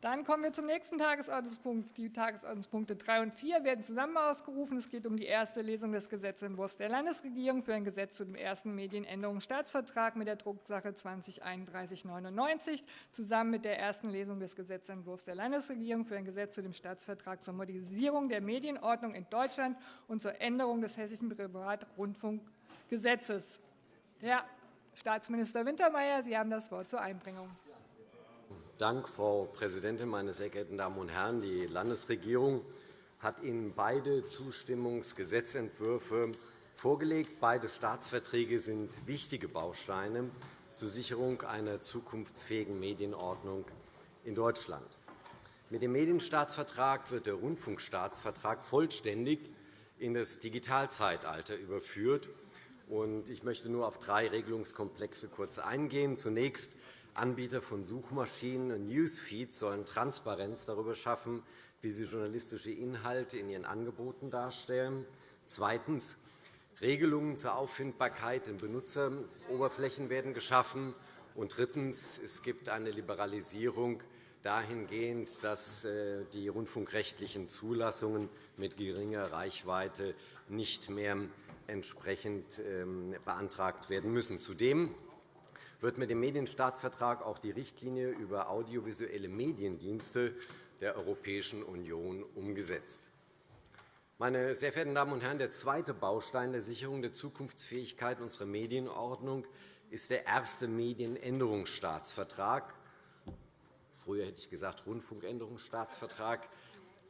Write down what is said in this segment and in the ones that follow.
Dann kommen wir zum nächsten Tagesordnungspunkt. Die Tagesordnungspunkte 3 und 4 werden zusammen ausgerufen. Es geht um die erste Lesung des Gesetzentwurfs der Landesregierung für ein Gesetz zu dem ersten Medienänderungsstaatsvertrag mit der Drucksache 203199 zusammen mit der ersten Lesung des Gesetzentwurfs der Landesregierung für ein Gesetz zu dem Staatsvertrag zur Modernisierung der Medienordnung in Deutschland und zur Änderung des Hessischen Privatrundfunkgesetzes. Herr Staatsminister Wintermeyer, Sie haben das Wort zur Einbringung. Dank, Frau Präsidentin, meine sehr geehrten Damen und Herren! Die Landesregierung hat Ihnen beide Zustimmungsgesetzentwürfe vorgelegt. Beide Staatsverträge sind wichtige Bausteine zur Sicherung einer zukunftsfähigen Medienordnung in Deutschland. Mit dem Medienstaatsvertrag wird der Rundfunkstaatsvertrag vollständig in das Digitalzeitalter überführt. Ich möchte nur auf drei Regelungskomplexe kurz eingehen. Zunächst Anbieter von Suchmaschinen und Newsfeeds sollen Transparenz darüber schaffen, wie sie journalistische Inhalte in ihren Angeboten darstellen. Zweitens. Regelungen zur Auffindbarkeit in Benutzeroberflächen werden geschaffen. Und drittens. Es gibt eine Liberalisierung dahingehend, dass äh, die rundfunkrechtlichen Zulassungen mit geringer Reichweite nicht mehr entsprechend ähm, beantragt werden müssen. Zudem wird mit dem Medienstaatsvertrag auch die Richtlinie über audiovisuelle Mediendienste der Europäischen Union umgesetzt. Meine sehr verehrten Damen und Herren, der zweite Baustein der Sicherung der Zukunftsfähigkeit unserer Medienordnung ist der erste Medienänderungsstaatsvertrag. Früher hätte ich gesagt Rundfunkänderungsstaatsvertrag,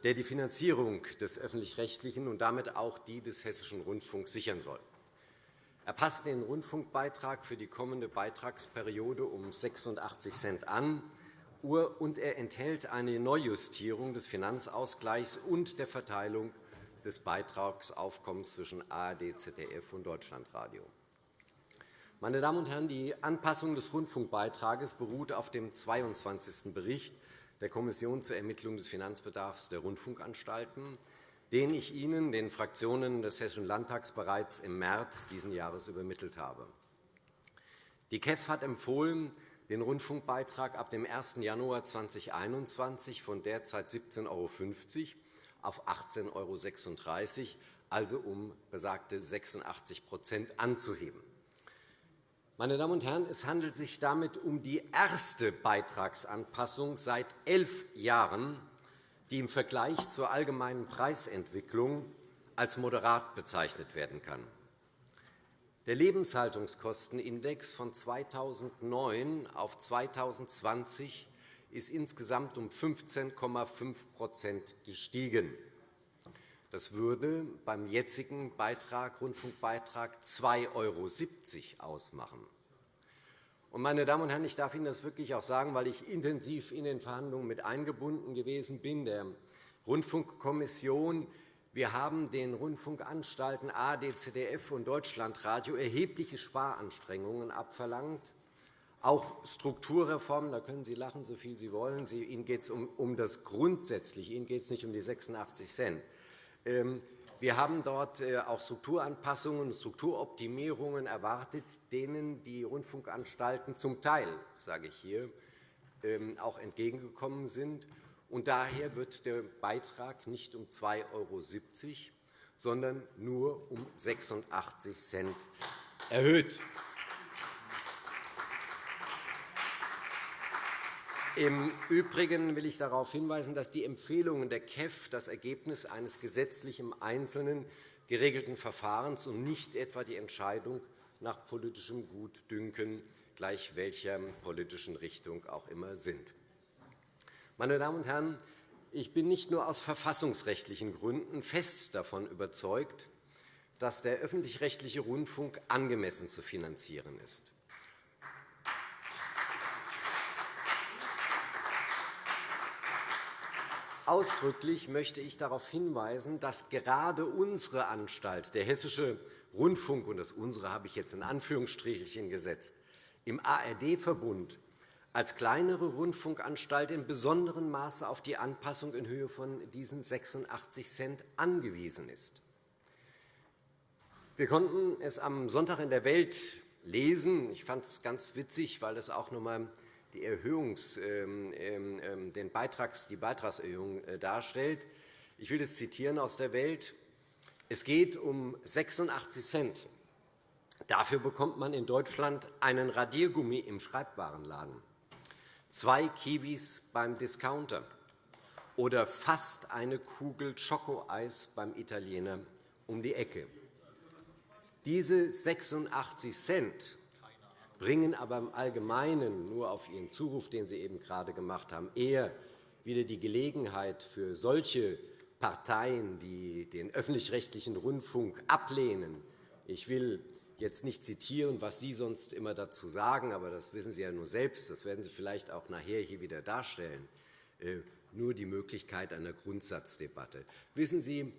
der die Finanzierung des öffentlich-rechtlichen und damit auch die des Hessischen Rundfunks sichern soll. Er passt den Rundfunkbeitrag für die kommende Beitragsperiode um 86 Cent an, und er enthält eine Neujustierung des Finanzausgleichs und der Verteilung des Beitragsaufkommens zwischen ARD, ZDF und Deutschlandradio. Meine Damen und Herren, die Anpassung des Rundfunkbeitrags beruht auf dem 22. Bericht der Kommission zur Ermittlung des Finanzbedarfs der Rundfunkanstalten den ich Ihnen, den Fraktionen des Hessischen Landtags, bereits im März dieses Jahres übermittelt habe. Die KEF hat empfohlen, den Rundfunkbeitrag ab dem 1. Januar 2021 von derzeit 17,50 € auf 18,36 €, also um besagte 86% anzuheben. Meine Damen und Herren, es handelt sich damit um die erste Beitragsanpassung seit elf Jahren die im Vergleich zur allgemeinen Preisentwicklung als moderat bezeichnet werden kann. Der Lebenshaltungskostenindex von 2009 auf 2020 ist insgesamt um 15,5% gestiegen. Das würde beim jetzigen Beitrag, Rundfunkbeitrag 2,70 € ausmachen. Meine Damen und Herren, ich darf Ihnen das wirklich auch sagen, weil ich intensiv in den Verhandlungen mit eingebunden gewesen bin, der Rundfunkkommission. Wir haben den Rundfunkanstalten ARD, ZDF und Deutschlandradio erhebliche Sparanstrengungen abverlangt, auch Strukturreformen. Da können Sie lachen, so viel Sie wollen. Ihnen geht es um das Grundsätzliche. Ihnen geht es nicht um die 86 Cent. Wir haben dort äh, auch Strukturanpassungen und Strukturoptimierungen erwartet, denen die Rundfunkanstalten zum Teil, sage ich hier, ähm, auch entgegengekommen sind. Und daher wird der Beitrag nicht um 2,70 €, sondern nur um 86 Cent erhöht. Im Übrigen will ich darauf hinweisen, dass die Empfehlungen der KEF das Ergebnis eines gesetzlich im Einzelnen geregelten Verfahrens und nicht etwa die Entscheidung nach politischem Gutdünken gleich welcher politischen Richtung auch immer sind. Meine Damen und Herren, ich bin nicht nur aus verfassungsrechtlichen Gründen fest davon überzeugt, dass der öffentlich-rechtliche Rundfunk angemessen zu finanzieren ist. Ausdrücklich möchte ich darauf hinweisen, dass gerade unsere Anstalt, der Hessische Rundfunk, und das unsere habe ich jetzt in Anführungsstrichen gesetzt, im ARD-Verbund als kleinere Rundfunkanstalt in besonderem Maße auf die Anpassung in Höhe von diesen 86 Cent angewiesen ist. Wir konnten es am Sonntag in der Welt lesen. Ich fand es ganz witzig, weil es auch noch einmal die, Erhöhungs, ähm, ähm, ähm, den Beitrags, die Beitragserhöhung äh, darstellt. Ich will das zitieren aus der Welt. Es geht um 86 Cent. Dafür bekommt man in Deutschland einen Radiergummi im Schreibwarenladen, zwei Kiwis beim Discounter oder fast eine Kugel Schokoeis beim Italiener um die Ecke. Diese 86 Cent bringen aber im Allgemeinen nur auf Ihren Zuruf, den Sie eben gerade gemacht haben, eher wieder die Gelegenheit für solche Parteien, die den öffentlich-rechtlichen Rundfunk ablehnen. Ich will jetzt nicht zitieren, was Sie sonst immer dazu sagen, aber das wissen Sie ja nur selbst. Das werden Sie vielleicht auch nachher hier wieder darstellen. Äh, nur die Möglichkeit einer Grundsatzdebatte. Wissen Sie,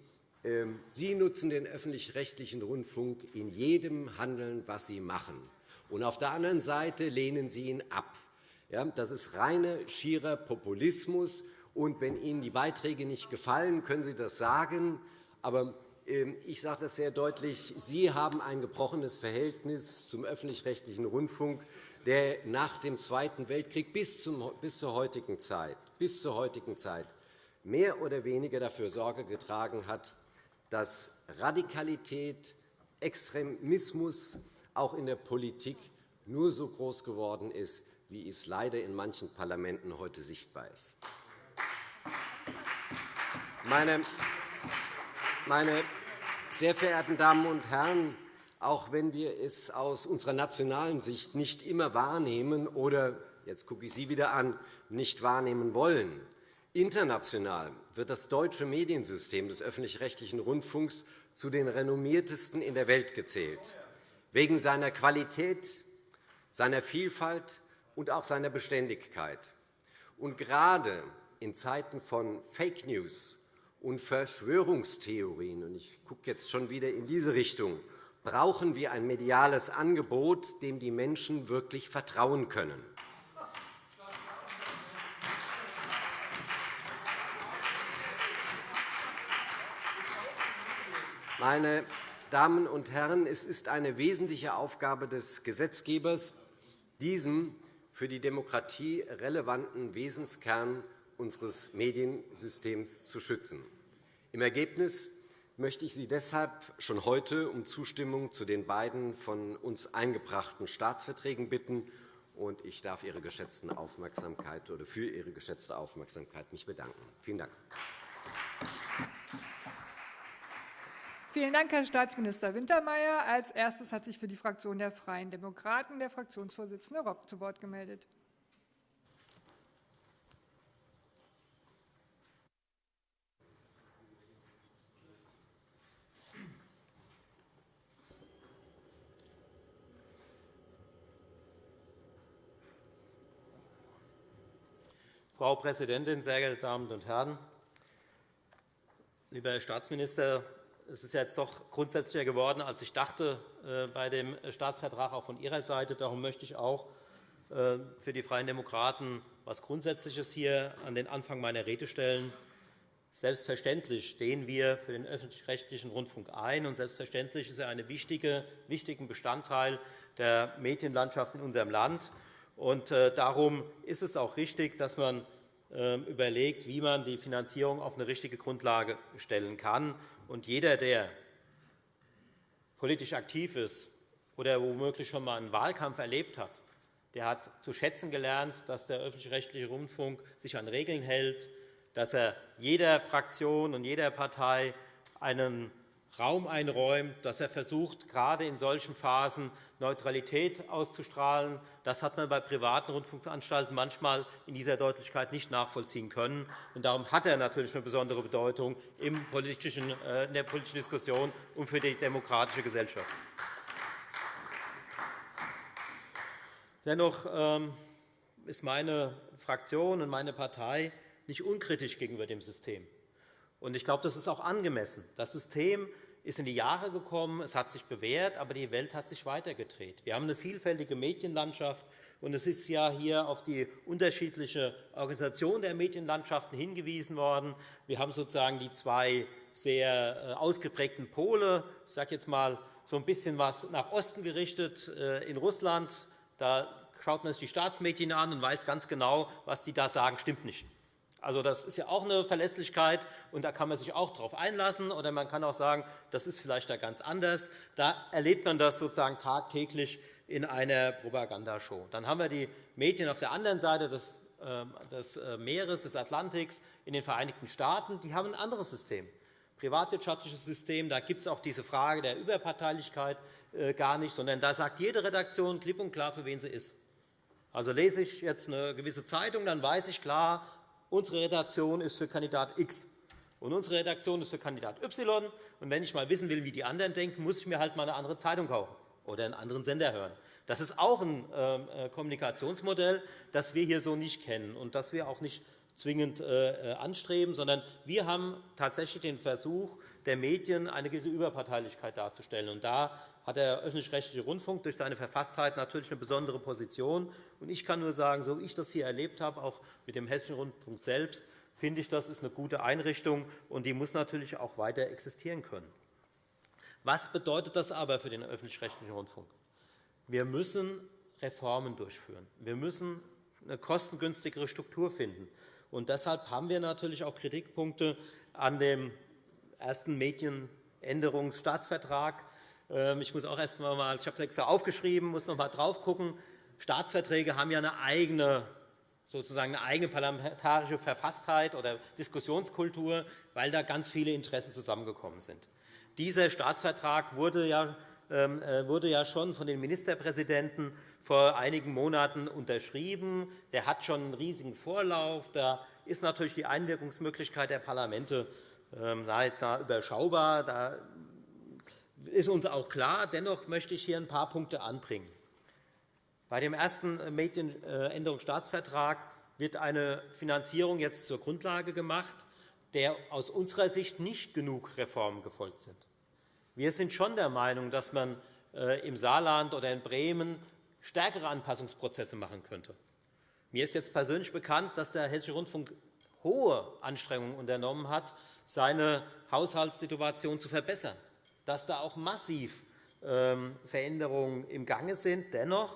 ähm, Sie nutzen den öffentlich-rechtlichen Rundfunk in jedem Handeln, was Sie machen. Und auf der anderen Seite lehnen Sie ihn ab. Das ist reiner, schierer Populismus. Und wenn Ihnen die Beiträge nicht gefallen, können Sie das sagen. Aber ähm, ich sage das sehr deutlich. Sie haben ein gebrochenes Verhältnis zum öffentlich-rechtlichen Rundfunk, der nach dem Zweiten Weltkrieg bis zur heutigen Zeit, bis zur heutigen Zeit mehr oder weniger dafür Sorge getragen hat, dass Radikalität, Extremismus auch in der Politik nur so groß geworden ist, wie es leider in manchen Parlamenten heute sichtbar ist. Meine, meine sehr verehrten Damen und Herren, auch wenn wir es aus unserer nationalen Sicht nicht immer wahrnehmen oder jetzt gucke ich Sie wieder an, nicht wahrnehmen wollen, international wird das deutsche Mediensystem des öffentlich-rechtlichen Rundfunks zu den renommiertesten in der Welt gezählt wegen seiner Qualität, seiner Vielfalt und auch seiner Beständigkeit. Und gerade in Zeiten von Fake News und Verschwörungstheorien, und ich gucke jetzt schon wieder in diese Richtung, brauchen wir ein mediales Angebot, dem die Menschen wirklich vertrauen können. Meine Damen und Herren, es ist eine wesentliche Aufgabe des Gesetzgebers, diesen für die Demokratie relevanten Wesenskern unseres Mediensystems zu schützen. Im Ergebnis möchte ich Sie deshalb schon heute um Zustimmung zu den beiden von uns eingebrachten Staatsverträgen bitten. Und ich darf Ihre geschätzten Aufmerksamkeit oder für Ihre geschätzte Aufmerksamkeit mich bedanken. Vielen Dank. Vielen Dank, Herr Staatsminister Wintermeyer. Als erstes hat sich für die Fraktion der Freien Demokraten der Fraktionsvorsitzende Rock zu Wort gemeldet. Frau Präsidentin, sehr geehrte Damen und Herren! Lieber Herr Staatsminister, es ist jetzt doch grundsätzlicher geworden, als ich dachte äh, bei dem Staatsvertrag auch von Ihrer Seite. Darum möchte ich auch äh, für die Freien Demokraten etwas Grundsätzliches hier an den Anfang meiner Rede stellen. Selbstverständlich stehen wir für den öffentlich-rechtlichen Rundfunk ein, und selbstverständlich ist er ein wichtiger Bestandteil der Medienlandschaft in unserem Land. Und äh, darum ist es auch richtig, dass man überlegt, wie man die Finanzierung auf eine richtige Grundlage stellen kann. Und jeder, der politisch aktiv ist oder womöglich schon einmal einen Wahlkampf erlebt hat, der hat zu schätzen gelernt, dass der öffentlich-rechtliche Rundfunk sich an Regeln hält, dass er jeder Fraktion und jeder Partei einen Raum einräumt, dass er versucht, gerade in solchen Phasen Neutralität auszustrahlen. Das hat man bei privaten Rundfunkanstalten manchmal in dieser Deutlichkeit nicht nachvollziehen können. darum hat er natürlich eine besondere Bedeutung äh, in der politischen Diskussion und für die demokratische Gesellschaft. Dennoch ähm, ist meine Fraktion und meine Partei nicht unkritisch gegenüber dem System. Ich glaube, das ist auch angemessen. Das System ist in die Jahre gekommen, es hat sich bewährt, aber die Welt hat sich weitergedreht. Wir haben eine vielfältige Medienlandschaft, und es ist ja hier auf die unterschiedliche Organisation der Medienlandschaften hingewiesen worden. Wir haben sozusagen die zwei sehr äh, ausgeprägten Pole. Ich sage jetzt einmal so ein bisschen was nach Osten gerichtet äh, in Russland. Da schaut man sich die Staatsmedien an und weiß ganz genau, was die da sagen, stimmt nicht. Also das ist ja auch eine Verlässlichkeit, und da kann man sich auch darauf einlassen. Oder man kann auch sagen, das ist vielleicht da ganz anders. Da erlebt man das sozusagen tagtäglich in einer Propagandashow. Dann haben wir die Medien auf der anderen Seite des, ähm, des äh, Meeres, des Atlantiks, in den Vereinigten Staaten. Die haben ein anderes System privatwirtschaftliches System. Da gibt es auch diese Frage der Überparteilichkeit äh, gar nicht, sondern da sagt jede Redaktion klipp und klar, für wen sie ist. Also lese ich jetzt eine gewisse Zeitung, dann weiß ich klar, unsere Redaktion ist für Kandidat X und unsere Redaktion ist für Kandidat Y. Und wenn ich mal wissen will, wie die anderen denken, muss ich mir halt mal eine andere Zeitung kaufen oder einen anderen Sender hören. Das ist auch ein ähm, äh, Kommunikationsmodell, das wir hier so nicht kennen und das wir auch nicht zwingend äh, äh, anstreben, sondern wir haben tatsächlich den Versuch der Medien, eine gewisse Überparteilichkeit darzustellen. Und da hat der öffentlich-rechtliche Rundfunk durch seine Verfasstheit natürlich eine besondere Position. Ich kann nur sagen, so wie ich das hier erlebt habe, auch mit dem Hessischen Rundfunk selbst, finde ich, das ist eine gute Einrichtung, und die muss natürlich auch weiter existieren können. Was bedeutet das aber für den öffentlich-rechtlichen Rundfunk? Wir müssen Reformen durchführen. Wir müssen eine kostengünstigere Struktur finden. Und deshalb haben wir natürlich auch Kritikpunkte an dem ersten Medienänderungsstaatsvertrag. Ähm, ich muss auch erst einmal, ich habe es extra aufgeschrieben, muss noch einmal drauf gucken. Staatsverträge haben ja eine eigene sozusagen eine eigene parlamentarische Verfasstheit oder Diskussionskultur, weil da ganz viele Interessen zusammengekommen sind. Dieser Staatsvertrag wurde ja, ähm, äh, wurde ja schon von den Ministerpräsidenten vor einigen Monaten unterschrieben. Der hat schon einen riesigen Vorlauf. Da ist natürlich die Einwirkungsmöglichkeit der Parlamente ähm, überschaubar. Da ist uns auch klar. Dennoch möchte ich hier ein paar Punkte anbringen. Bei dem ersten Medienänderungsstaatsvertrag wird eine Finanzierung jetzt zur Grundlage gemacht, der aus unserer Sicht nicht genug Reformen gefolgt sind. Wir sind schon der Meinung, dass man äh, im Saarland oder in Bremen stärkere Anpassungsprozesse machen könnte. Mir ist jetzt persönlich bekannt, dass der Hessische Rundfunk hohe Anstrengungen unternommen hat, seine Haushaltssituation zu verbessern, dass da auch massiv ähm, Veränderungen im Gange sind. Dennoch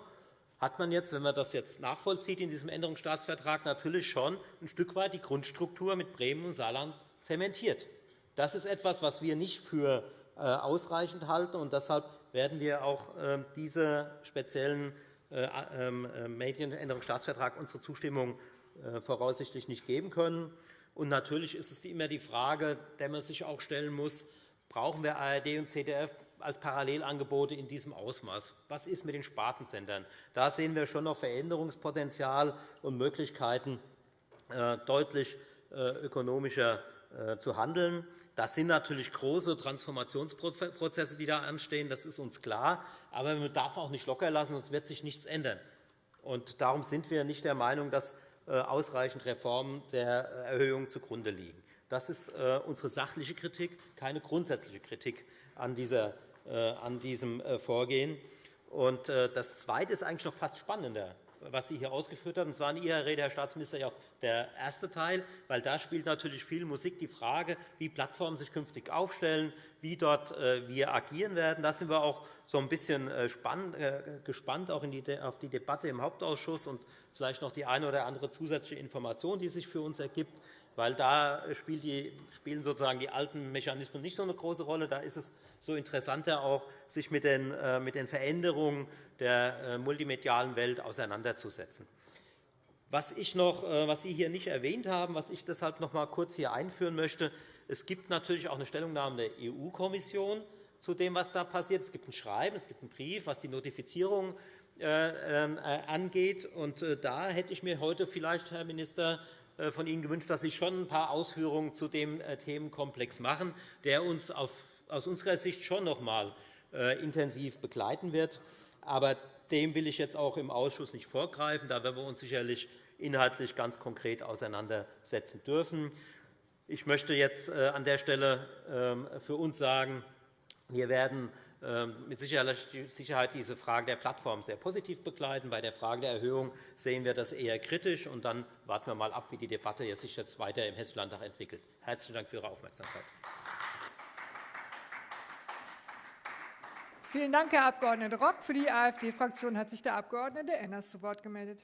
hat man jetzt, wenn man das jetzt nachvollzieht in diesem Änderungsstaatsvertrag, natürlich schon ein Stück weit die Grundstruktur mit Bremen und Saarland zementiert. Das ist etwas, was wir nicht für äh, ausreichend halten. Und deshalb werden wir auch ähm, diese speziellen äh, ähm, äh, Medienänderungsstaatsvertrag unsere Zustimmung äh, voraussichtlich nicht geben können. Und natürlich ist es immer die Frage, der man sich auch stellen muss, brauchen wir ARD und ZDF als Parallelangebote in diesem Ausmaß? Was ist mit den Spartensendern? Da sehen wir schon noch Veränderungspotenzial und Möglichkeiten, deutlich ökonomischer zu handeln. Das sind natürlich große Transformationsprozesse, die da anstehen. Das ist uns klar. Aber man darf auch nicht locker lassen, sonst wird sich nichts ändern. Und darum sind wir nicht der Meinung, dass äh, ausreichend Reformen der äh, Erhöhung zugrunde liegen. Das ist äh, unsere sachliche Kritik, keine grundsätzliche Kritik an, dieser, an diesem Vorgehen. Und das Zweite ist eigentlich noch fast spannender was Sie hier ausgeführt haben. Das war in Ihrer Rede, Herr Staatsminister, ja auch der erste Teil, weil da spielt natürlich viel Musik die Frage, wie Plattformen sich künftig aufstellen, wie dort äh, wir agieren werden. Da sind wir auch so ein bisschen äh, äh, gespannt auch auf die Debatte im Hauptausschuss und vielleicht noch die eine oder andere zusätzliche Information, die sich für uns ergibt weil da spielen sozusagen die alten Mechanismen nicht so eine große Rolle. Da ist es so interessanter, auch sich mit den, äh, Veränderungen der äh, multimedialen Welt auseinanderzusetzen. Was, ich noch, äh, was Sie hier nicht erwähnt haben, was ich deshalb noch einmal kurz hier einführen möchte, es gibt natürlich auch eine Stellungnahme der EU-Kommission zu dem, was da passiert. Es gibt ein Schreiben, es gibt einen Brief, was die Notifizierung ähm, angeht. Und da hätte ich mir heute vielleicht, Herr Minister, von Ihnen gewünscht, dass Sie schon ein paar Ausführungen zu dem äh, Themenkomplex machen, der uns aus unserer Sicht schon noch einmal äh, intensiv begleiten wird. Aber dem will ich jetzt auch im Ausschuss nicht vorgreifen. Da werden wir uns sicherlich inhaltlich ganz konkret auseinandersetzen dürfen. Ich möchte jetzt an der Stelle ähm, für uns sagen, wir werden mit Sicherheit diese Frage der Plattform sehr positiv begleiten. Bei der Frage der Erhöhung sehen wir das eher kritisch. Und dann warten wir mal ab, wie die Debatte sich jetzt weiter im Hessischen Landtag entwickelt. Herzlichen Dank für Ihre Aufmerksamkeit. Vielen Dank, Herr Abg. Rock. Für die AfD-Fraktion hat sich der Abg. Enners zu Wort gemeldet.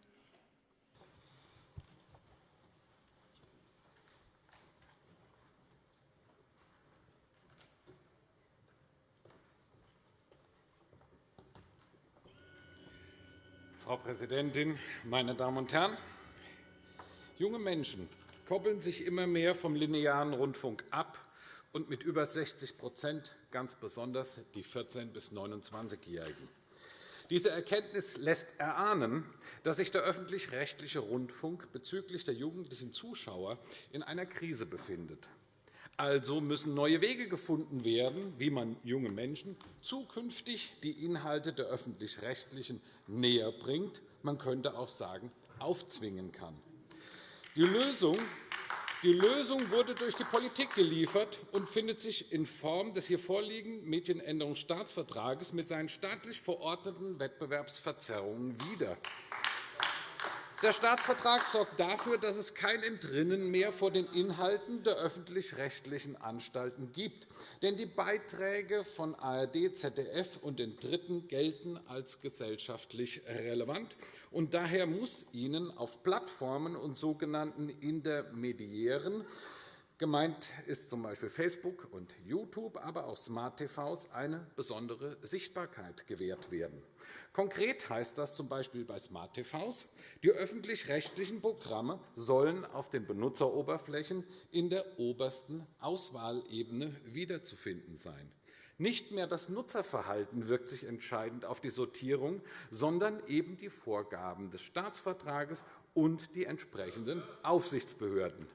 Frau Präsidentin, meine Damen und Herren! Junge Menschen koppeln sich immer mehr vom linearen Rundfunk ab und mit über 60% ganz besonders die 14- bis 29-Jährigen. Diese Erkenntnis lässt erahnen, dass sich der öffentlich-rechtliche Rundfunk bezüglich der jugendlichen Zuschauer in einer Krise befindet. Also müssen neue Wege gefunden werden, wie man jungen Menschen zukünftig die Inhalte der Öffentlich-Rechtlichen näher bringt, man könnte auch sagen, aufzwingen kann. Die Lösung die Lösung wurde durch die Politik geliefert und findet sich in Form des hier vorliegenden Medienänderungsstaatsvertrages mit seinen staatlich verordneten Wettbewerbsverzerrungen wieder. Der Staatsvertrag sorgt dafür, dass es kein Entrinnen mehr vor den Inhalten der öffentlich-rechtlichen Anstalten gibt. Denn die Beiträge von ARD, ZDF und den Dritten gelten als gesellschaftlich relevant. Und daher muss ihnen auf Plattformen und sogenannten Intermediären Gemeint ist z. B. Facebook und YouTube, aber auch Smart TVs eine besondere Sichtbarkeit gewährt werden. Konkret heißt das z. B. bei Smart TVs, die öffentlich-rechtlichen Programme sollen auf den Benutzeroberflächen in der obersten Auswahlebene wiederzufinden sein. Nicht mehr das Nutzerverhalten wirkt sich entscheidend auf die Sortierung, sondern eben die Vorgaben des Staatsvertrages und die entsprechenden Aufsichtsbehörden.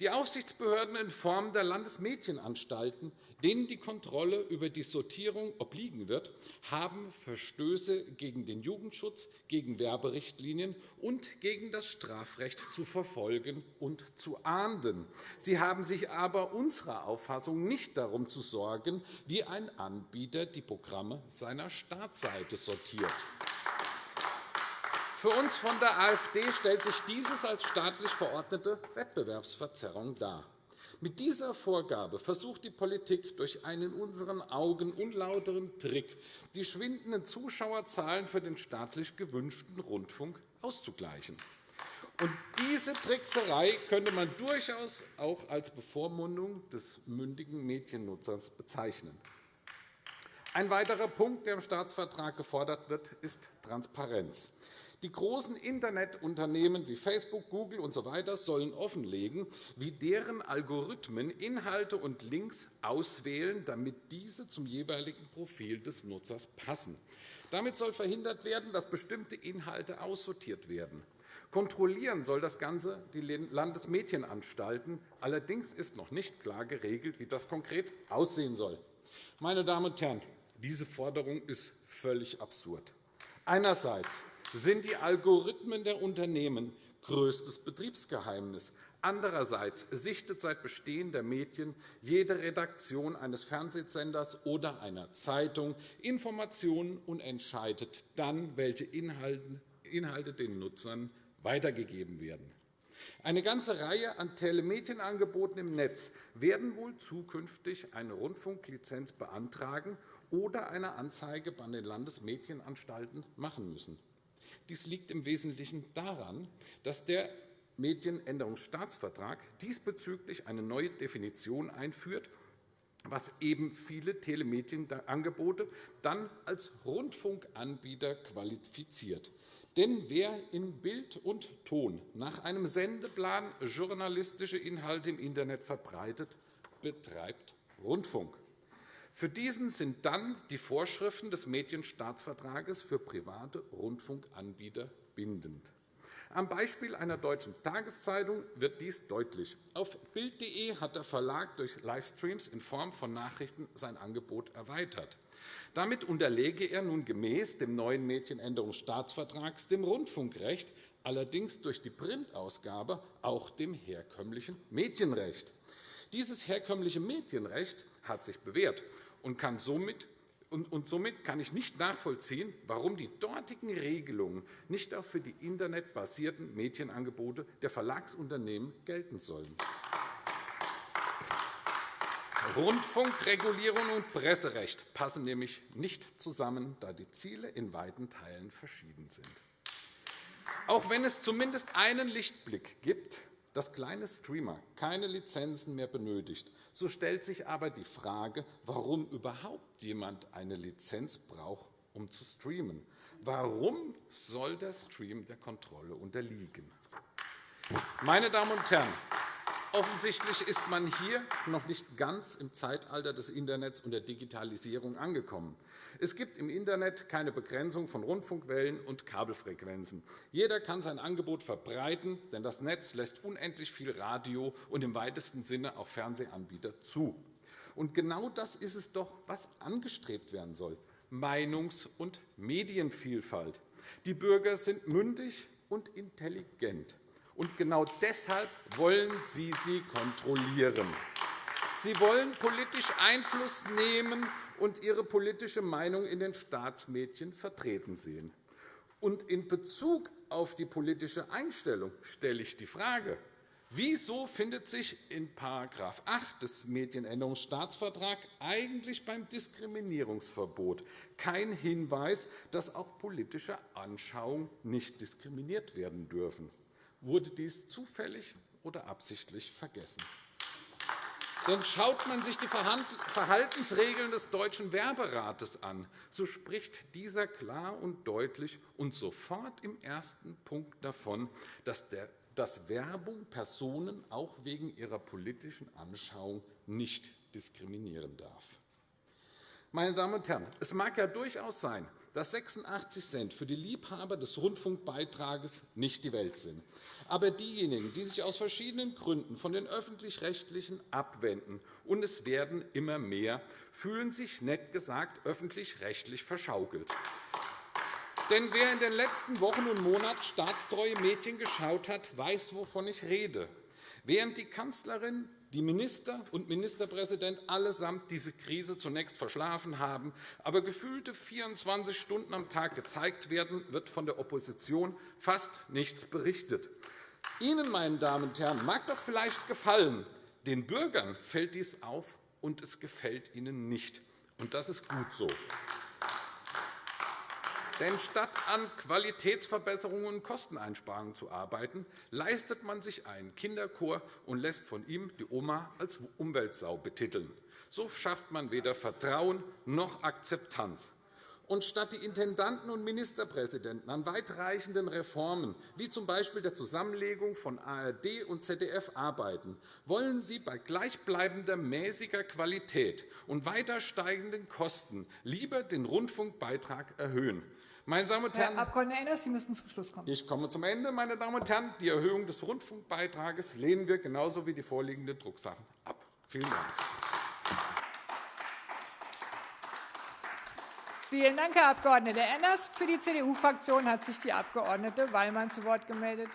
Die Aufsichtsbehörden in Form der Landesmedienanstalten denen die Kontrolle über die Sortierung obliegen wird, haben Verstöße gegen den Jugendschutz, gegen Werberichtlinien und gegen das Strafrecht zu verfolgen und zu ahnden. Sie haben sich aber unserer Auffassung nicht darum zu sorgen, wie ein Anbieter die Programme seiner Startseite sortiert. Für uns von der AfD stellt sich dieses als staatlich verordnete Wettbewerbsverzerrung dar. Mit dieser Vorgabe versucht die Politik durch einen in unseren Augen unlauteren Trick, die schwindenden Zuschauerzahlen für den staatlich gewünschten Rundfunk auszugleichen. Und diese Trickserei könnte man durchaus auch als Bevormundung des mündigen Mediennutzers bezeichnen. Ein weiterer Punkt, der im Staatsvertrag gefordert wird, ist Transparenz. Die großen Internetunternehmen wie Facebook, Google usw. So sollen offenlegen, wie deren Algorithmen Inhalte und Links auswählen, damit diese zum jeweiligen Profil des Nutzers passen. Damit soll verhindert werden, dass bestimmte Inhalte aussortiert werden. Kontrollieren soll das Ganze die Landesmedienanstalten. Allerdings ist noch nicht klar geregelt, wie das konkret aussehen soll. Meine Damen und Herren, diese Forderung ist völlig absurd. Einerseits sind die Algorithmen der Unternehmen größtes Betriebsgeheimnis. Andererseits sichtet seit Bestehen der Medien jede Redaktion eines Fernsehsenders oder einer Zeitung Informationen und entscheidet dann, welche Inhalte den Nutzern weitergegeben werden. Eine ganze Reihe an Telemedienangeboten im Netz werden wohl zukünftig eine Rundfunklizenz beantragen oder eine Anzeige bei den Landesmedienanstalten machen müssen. Dies liegt im Wesentlichen daran, dass der Medienänderungsstaatsvertrag diesbezüglich eine neue Definition einführt, was eben viele Telemedienangebote dann als Rundfunkanbieter qualifiziert. Denn wer in Bild und Ton nach einem Sendeplan journalistische Inhalte im Internet verbreitet, betreibt Rundfunk. Für diesen sind dann die Vorschriften des Medienstaatsvertrages für private Rundfunkanbieter bindend. Am Beispiel einer deutschen Tageszeitung wird dies deutlich. Auf Bild.de hat der Verlag durch Livestreams in Form von Nachrichten sein Angebot erweitert. Damit unterlege er nun gemäß dem neuen Medienänderungsstaatsvertrags dem Rundfunkrecht, allerdings durch die Printausgabe auch dem herkömmlichen Medienrecht. Dieses herkömmliche Medienrecht hat sich bewährt und, kann somit, und somit kann ich nicht nachvollziehen, warum die dortigen Regelungen nicht auch für die internetbasierten Medienangebote der Verlagsunternehmen gelten sollen. Rundfunkregulierung und Presserecht passen nämlich nicht zusammen, da die Ziele in weiten Teilen verschieden sind. Auch wenn es zumindest einen Lichtblick gibt, dass kleine Streamer keine Lizenzen mehr benötigt, so stellt sich aber die Frage, warum überhaupt jemand eine Lizenz braucht, um zu streamen. Warum soll der Stream der Kontrolle unterliegen? Meine Damen und Herren, Offensichtlich ist man hier noch nicht ganz im Zeitalter des Internets und der Digitalisierung angekommen. Es gibt im Internet keine Begrenzung von Rundfunkwellen und Kabelfrequenzen. Jeder kann sein Angebot verbreiten, denn das Netz lässt unendlich viel Radio und im weitesten Sinne auch Fernsehanbieter zu. Und genau das ist es doch, was angestrebt werden soll. Meinungs- und Medienvielfalt. Die Bürger sind mündig und intelligent. Und genau deshalb wollen Sie sie kontrollieren. Sie wollen politisch Einfluss nehmen und Ihre politische Meinung in den Staatsmedien vertreten sehen. Und in Bezug auf die politische Einstellung stelle ich die Frage, Wieso findet sich in § 8 des Medienänderungsstaatsvertrags eigentlich beim Diskriminierungsverbot kein Hinweis, dass auch politische Anschauungen nicht diskriminiert werden dürfen? Wurde dies zufällig oder absichtlich vergessen. Denn schaut man sich die Verhaltensregeln des Deutschen Werberates an, so spricht dieser klar und deutlich und sofort im ersten Punkt davon, dass, der, dass Werbung Personen auch wegen ihrer politischen Anschauung nicht diskriminieren darf. Meine Damen und Herren, es mag ja durchaus sein, dass 86 Cent für die Liebhaber des Rundfunkbeitrages nicht die Welt sind. Aber diejenigen, die sich aus verschiedenen Gründen von den Öffentlich-Rechtlichen abwenden, und es werden immer mehr, fühlen sich nett gesagt öffentlich-rechtlich verschaukelt. Denn wer in den letzten Wochen und Monaten staatstreue Mädchen geschaut hat, weiß, wovon ich rede. Während die Kanzlerin die Minister und Ministerpräsident allesamt diese Krise zunächst verschlafen haben, aber gefühlte 24 Stunden am Tag gezeigt werden, wird von der Opposition fast nichts berichtet. Ihnen, meine Damen und Herren, mag das vielleicht gefallen. Den Bürgern fällt dies auf, und es gefällt ihnen nicht. Und das ist gut so. Denn statt an Qualitätsverbesserungen und Kosteneinsparungen zu arbeiten, leistet man sich einen Kinderchor und lässt von ihm die Oma als Umweltsau betiteln. So schafft man weder Vertrauen noch Akzeptanz. Und statt die Intendanten und Ministerpräsidenten an weitreichenden Reformen, wie z. B. der Zusammenlegung von ARD und ZDF, arbeiten, wollen Sie bei gleichbleibender mäßiger Qualität und weiter steigenden Kosten lieber den Rundfunkbeitrag erhöhen. Meine Damen und Herren, Herr Abg. Enners, Sie müssen zum Schluss kommen. Ich komme zum Ende. Meine Damen und Herren. Die Erhöhung des Rundfunkbeitrags lehnen wir genauso wie die vorliegende Drucksache ab. Vielen Dank. Vielen Dank, Herr Abg. Enners. Für die CDU-Fraktion hat sich die Abg. Wallmann zu Wort gemeldet.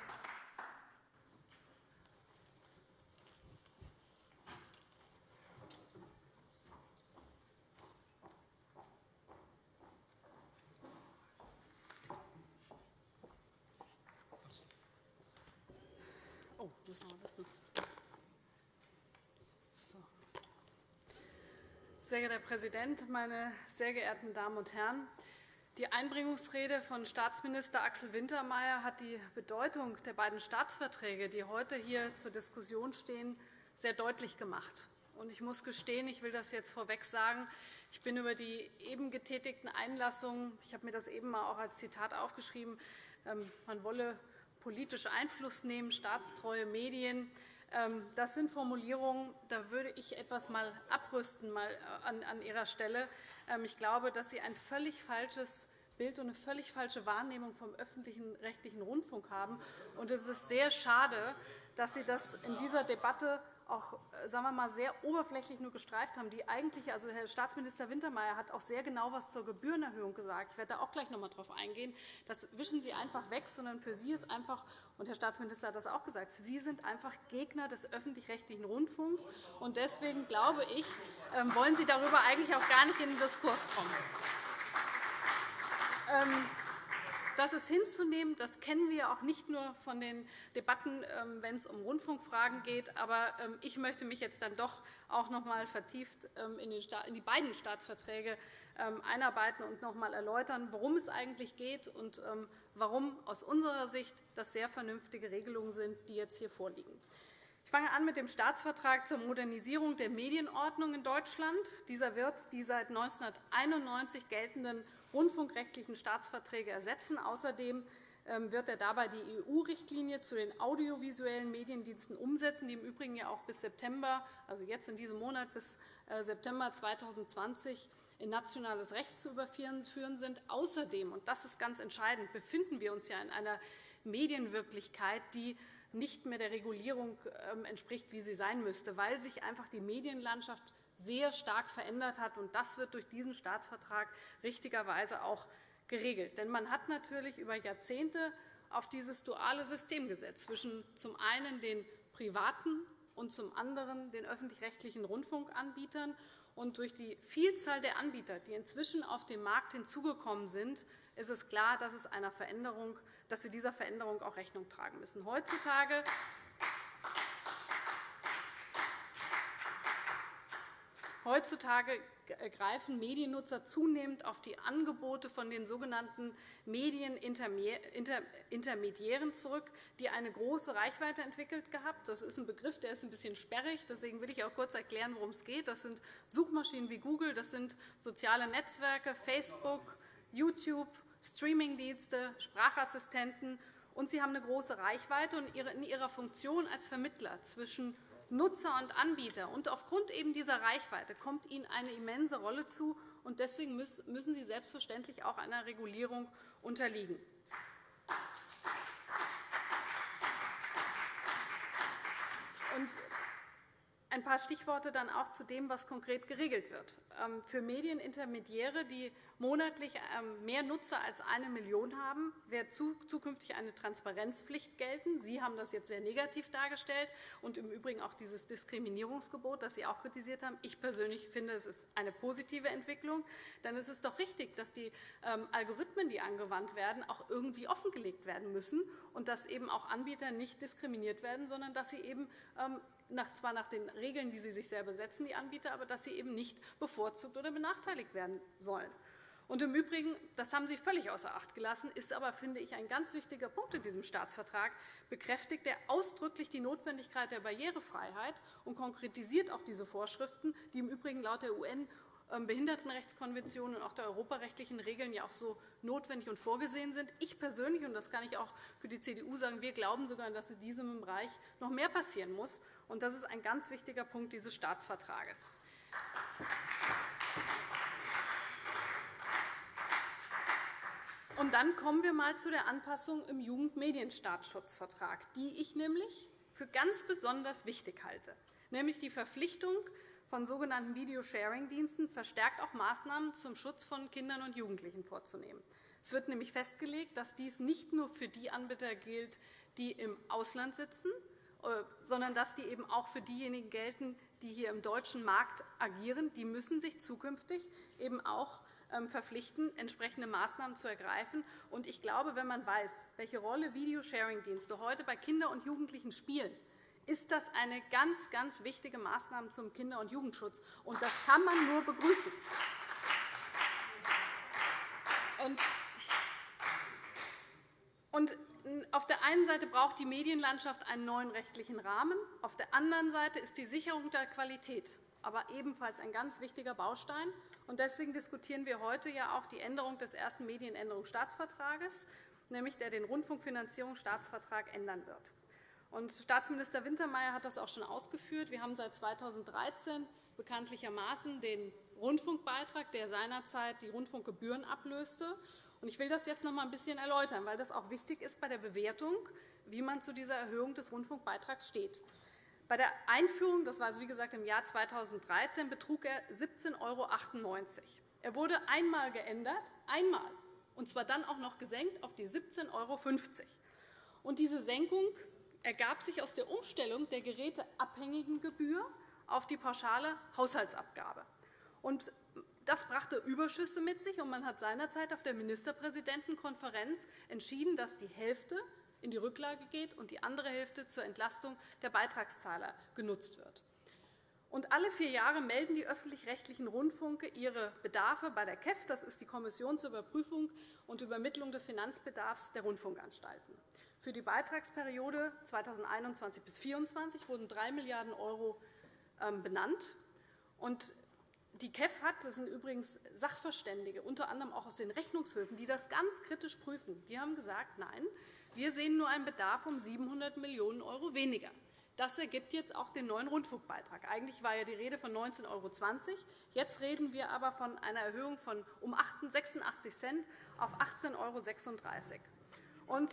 Sehr geehrter Herr Präsident, meine sehr geehrten Damen und Herren! Die Einbringungsrede von Staatsminister Axel Wintermeyer hat die Bedeutung der beiden Staatsverträge, die heute hier zur Diskussion stehen, sehr deutlich gemacht. Ich muss gestehen, ich will das jetzt vorweg sagen, ich bin über die eben getätigten Einlassungen, ich habe mir das eben auch als Zitat aufgeschrieben, ähm, man wolle politisch Einfluss nehmen, staatstreue Medien, das sind Formulierungen, da würde ich etwas mal abrüsten mal äh, an Ihrer Stelle. Ähm, ich glaube, dass Sie ein völlig falsches Bild und eine völlig falsche Wahrnehmung vom öffentlichen rechtlichen Rundfunk haben. es ist sehr schade, dass Sie das in dieser Debatte auch äh, sagen wir mal, sehr oberflächlich nur gestreift haben. Die eigentlich, also Herr Staatsminister Wintermeyer hat auch sehr genau etwas zur Gebührenerhöhung gesagt. Ich werde da auch gleich noch einmal darauf eingehen. Das wischen Sie einfach weg, sondern für Sie ist einfach, und Herr Staatsminister hat das auch gesagt, für Sie sind einfach Gegner des öffentlich-rechtlichen Rundfunks. Und deswegen glaube ich, ähm, wollen Sie darüber eigentlich auch gar nicht in den Diskurs kommen. Das ist hinzunehmen. Das kennen wir auch nicht nur von den Debatten, ähm, wenn es um Rundfunkfragen geht. Aber ähm, ich möchte mich jetzt dann doch auch noch einmal vertieft ähm, in die beiden Staatsverträge einarbeiten und noch einmal erläutern, worum es eigentlich geht und warum aus unserer Sicht das sehr vernünftige Regelungen sind, die jetzt hier vorliegen. Ich fange an mit dem Staatsvertrag zur Modernisierung der Medienordnung in Deutschland. Dieser wird die seit 1991 geltenden rundfunkrechtlichen Staatsverträge ersetzen. Außerdem ähm, wird er dabei die EU-Richtlinie zu den audiovisuellen Mediendiensten umsetzen, die im Übrigen ja auch bis September, also jetzt in diesem Monat bis äh, September 2020 in nationales Recht zu überführen sind. Außerdem, und das ist ganz entscheidend, befinden wir uns ja in einer Medienwirklichkeit, die nicht mehr der Regulierung ähm, entspricht, wie sie sein müsste, weil sich einfach die Medienlandschaft sehr stark verändert hat. Das wird durch diesen Staatsvertrag richtigerweise auch geregelt. Denn man hat natürlich über Jahrzehnte auf dieses duale System gesetzt, zwischen zum einen den privaten und zum anderen den öffentlich-rechtlichen Rundfunkanbietern. Und durch die Vielzahl der Anbieter, die inzwischen auf dem Markt hinzugekommen sind, ist es klar, dass, es einer Veränderung, dass wir dieser Veränderung auch Rechnung tragen müssen. Heutzutage Heutzutage greifen Mediennutzer zunehmend auf die Angebote von den sogenannten Medienintermediären zurück, die eine große Reichweite entwickelt haben. Das ist ein Begriff, der ist ein bisschen sperrig. Deswegen will ich auch kurz erklären, worum es geht. Das sind Suchmaschinen wie Google, das sind soziale Netzwerke, Facebook, YouTube, Streamingdienste, Sprachassistenten. Und sie haben eine große Reichweite und in ihrer Funktion als Vermittler zwischen Nutzer und Anbieter. Und aufgrund eben dieser Reichweite kommt ihnen eine immense Rolle zu. Und deswegen müssen sie selbstverständlich auch einer Regulierung unterliegen. Und ein paar Stichworte dann auch zu dem, was konkret geregelt wird. Ähm, für Medienintermediäre, die monatlich ähm, mehr Nutzer als eine Million haben, wird zukünftig eine Transparenzpflicht gelten. Sie haben das jetzt sehr negativ dargestellt und im Übrigen auch dieses Diskriminierungsgebot, das Sie auch kritisiert haben. Ich persönlich finde, es ist eine positive Entwicklung. Denn es ist doch richtig, dass die ähm, Algorithmen, die angewandt werden, auch irgendwie offengelegt werden müssen und dass eben auch Anbieter nicht diskriminiert werden, sondern dass sie eben zwar nach den Regeln, die sie sich selber setzen, die Anbieter, aber dass sie eben nicht bevorzugt oder benachteiligt werden sollen. Und Im Übrigen, das haben Sie völlig außer Acht gelassen, ist aber, finde ich, ein ganz wichtiger Punkt in diesem Staatsvertrag, bekräftigt er ausdrücklich die Notwendigkeit der Barrierefreiheit und konkretisiert auch diese Vorschriften, die im Übrigen laut der UN ähm, Behindertenrechtskonvention und auch der europarechtlichen Regeln ja auch so notwendig und vorgesehen sind. Ich persönlich, und das kann ich auch für die CDU sagen, wir glauben sogar, dass in diesem Bereich noch mehr passieren muss. Und das ist ein ganz wichtiger Punkt dieses Staatsvertrages. Und dann kommen wir einmal zu der Anpassung im Jugendmedienstaatsschutzvertrag, die ich nämlich für ganz besonders wichtig halte, nämlich die Verpflichtung von sogenannten Videosharing-Diensten verstärkt auch Maßnahmen zum Schutz von Kindern und Jugendlichen vorzunehmen. Es wird nämlich festgelegt, dass dies nicht nur für die Anbieter gilt, die im Ausland sitzen, sondern dass die eben auch für diejenigen gelten, die hier im deutschen Markt agieren. Die müssen sich zukünftig eben auch ähm, verpflichten, entsprechende Maßnahmen zu ergreifen. Und ich glaube, wenn man weiß, welche Rolle Videosharing-Dienste heute bei Kindern und Jugendlichen spielen, ist das eine ganz, ganz wichtige Maßnahme zum Kinder- und Jugendschutz. Und das kann man nur begrüßen. Und auf der einen Seite braucht die Medienlandschaft einen neuen rechtlichen Rahmen. Auf der anderen Seite ist die Sicherung der Qualität aber ebenfalls ein ganz wichtiger Baustein. Deswegen diskutieren wir heute ja auch die Änderung des ersten Medienänderungsstaatsvertrages, nämlich der den Rundfunkfinanzierungsstaatsvertrag ändern wird. Staatsminister Wintermeyer hat das auch schon ausgeführt. Wir haben seit 2013 bekanntlichermaßen den Rundfunkbeitrag, der seinerzeit die Rundfunkgebühren ablöste. Ich will das jetzt noch einmal ein bisschen erläutern, weil das auch wichtig ist bei der Bewertung, wie man zu dieser Erhöhung des Rundfunkbeitrags steht. Bei der Einführung, das war also wie gesagt im Jahr 2013, betrug er 17,98 €. Er wurde einmal geändert, einmal, und zwar dann auch noch gesenkt auf die 17,50 €. Und diese Senkung ergab sich aus der Umstellung der geräteabhängigen Gebühr auf die pauschale Haushaltsabgabe. Das brachte Überschüsse mit sich, und man hat seinerzeit auf der Ministerpräsidentenkonferenz entschieden, dass die Hälfte in die Rücklage geht und die andere Hälfte zur Entlastung der Beitragszahler genutzt wird. Und alle vier Jahre melden die öffentlich-rechtlichen Rundfunke ihre Bedarfe bei der KEF, das ist die Kommission zur Überprüfung und Übermittlung des Finanzbedarfs der Rundfunkanstalten. Für die Beitragsperiode 2021 bis 2024 wurden 3 Milliarden € ähm, benannt. Die KEF hat, das sind übrigens Sachverständige, unter anderem auch aus den Rechnungshöfen, die das ganz kritisch prüfen. Die haben gesagt, nein, wir sehen nur einen Bedarf um 700 Millionen € weniger. Das ergibt jetzt auch den neuen Rundfunkbeitrag. Eigentlich war ja die Rede von 19,20 €. Jetzt reden wir aber von einer Erhöhung von um 86 Cent auf 18,36 €.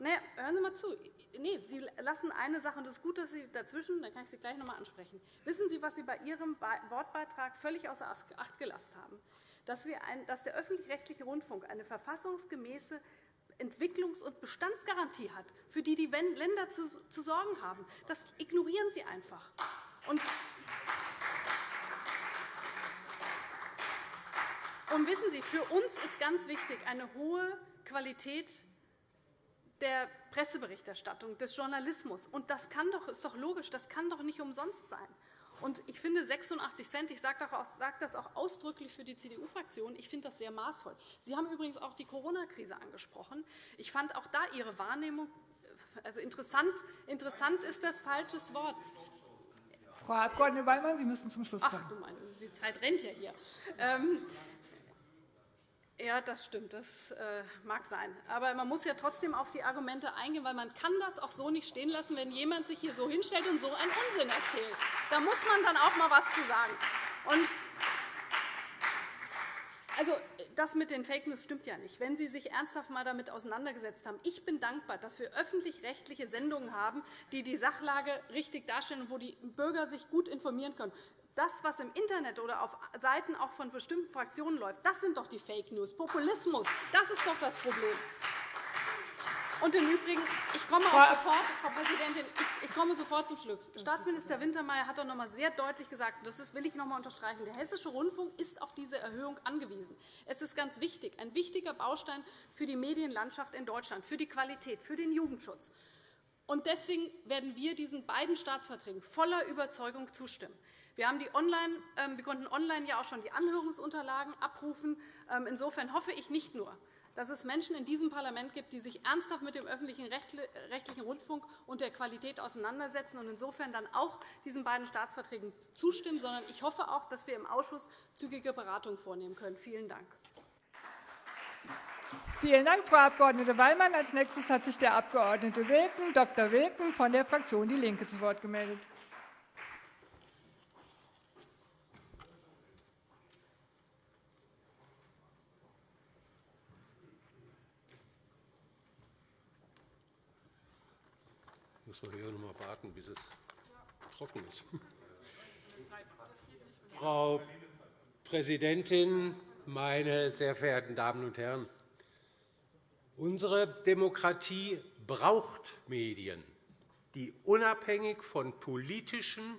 Nee, hören Sie mal zu. Nee, Sie lassen eine Sache, und es ist gut, dass Sie dazwischen, da kann ich Sie gleich noch einmal ansprechen. Wissen Sie, was Sie bei Ihrem Wortbeitrag völlig außer Acht gelassen haben? Dass, wir ein, dass der öffentlich-rechtliche Rundfunk eine verfassungsgemäße Entwicklungs- und Bestandsgarantie hat, für die die Länder zu, zu sorgen haben. Das ignorieren Sie einfach. Und und wissen Sie, für uns ist ganz wichtig eine hohe Qualität der Presseberichterstattung, des Journalismus. Und das kann doch, ist doch logisch, das kann doch nicht umsonst sein. Und ich finde 86 Cent, ich sage das auch ausdrücklich für die CDU-Fraktion, ich finde das sehr maßvoll. Sie haben übrigens auch die Corona-Krise angesprochen. Ich fand auch da Ihre Wahrnehmung also interessant, interessant ist das falsches Wort. Frau Abg. Wallmann, Sie müssen zum Schluss kommen. Ach, du meine, die Zeit rennt ja hier. Ja, das stimmt. Das äh, mag sein. Aber man muss ja trotzdem auf die Argumente eingehen, weil man kann das auch so nicht stehen lassen, wenn jemand sich hier so hinstellt und so einen Unsinn erzählt. Da muss man dann auch mal was zu sagen. Und also, das mit den Fake News stimmt ja nicht. Wenn Sie sich ernsthaft einmal damit auseinandergesetzt haben, ich bin dankbar, dass wir öffentlich-rechtliche Sendungen haben, die die Sachlage richtig darstellen und wo die Bürger sich gut informieren können das, was im Internet oder auf Seiten auch von bestimmten Fraktionen läuft, das sind doch die Fake News. Populismus, das ist doch das Problem. Und im Übrigen, ich komme auch sofort, Frau Präsidentin, ich komme sofort zum Schluss. Staatsminister Wintermeyer hat doch noch einmal sehr deutlich gesagt, und das will ich noch einmal unterstreichen, der Hessische Rundfunk ist auf diese Erhöhung angewiesen. Es ist ganz wichtig, ein wichtiger Baustein für die Medienlandschaft in Deutschland, für die Qualität, für den Jugendschutz. Und deswegen werden wir diesen beiden Staatsverträgen voller Überzeugung zustimmen. Wir, haben die online, ähm, wir konnten online ja auch schon die Anhörungsunterlagen abrufen. Ähm, insofern hoffe ich nicht nur, dass es Menschen in diesem Parlament gibt, die sich ernsthaft mit dem öffentlichen rechtlichen Rundfunk und der Qualität auseinandersetzen und insofern dann auch diesen beiden Staatsverträgen zustimmen, sondern ich hoffe auch, dass wir im Ausschuss zügige Beratungen vornehmen können. Vielen Dank. Vielen Dank, Frau Abg. Wallmann. Als nächstes hat sich der Abg. Wilken, Dr. Wilken von der Fraktion DIE LINKE zu Wort gemeldet. Muss man hier noch mal warten, bis es trocken ist. Frau Präsidentin, meine sehr verehrten Damen und Herren! Unsere Demokratie braucht Medien, die unabhängig von politischen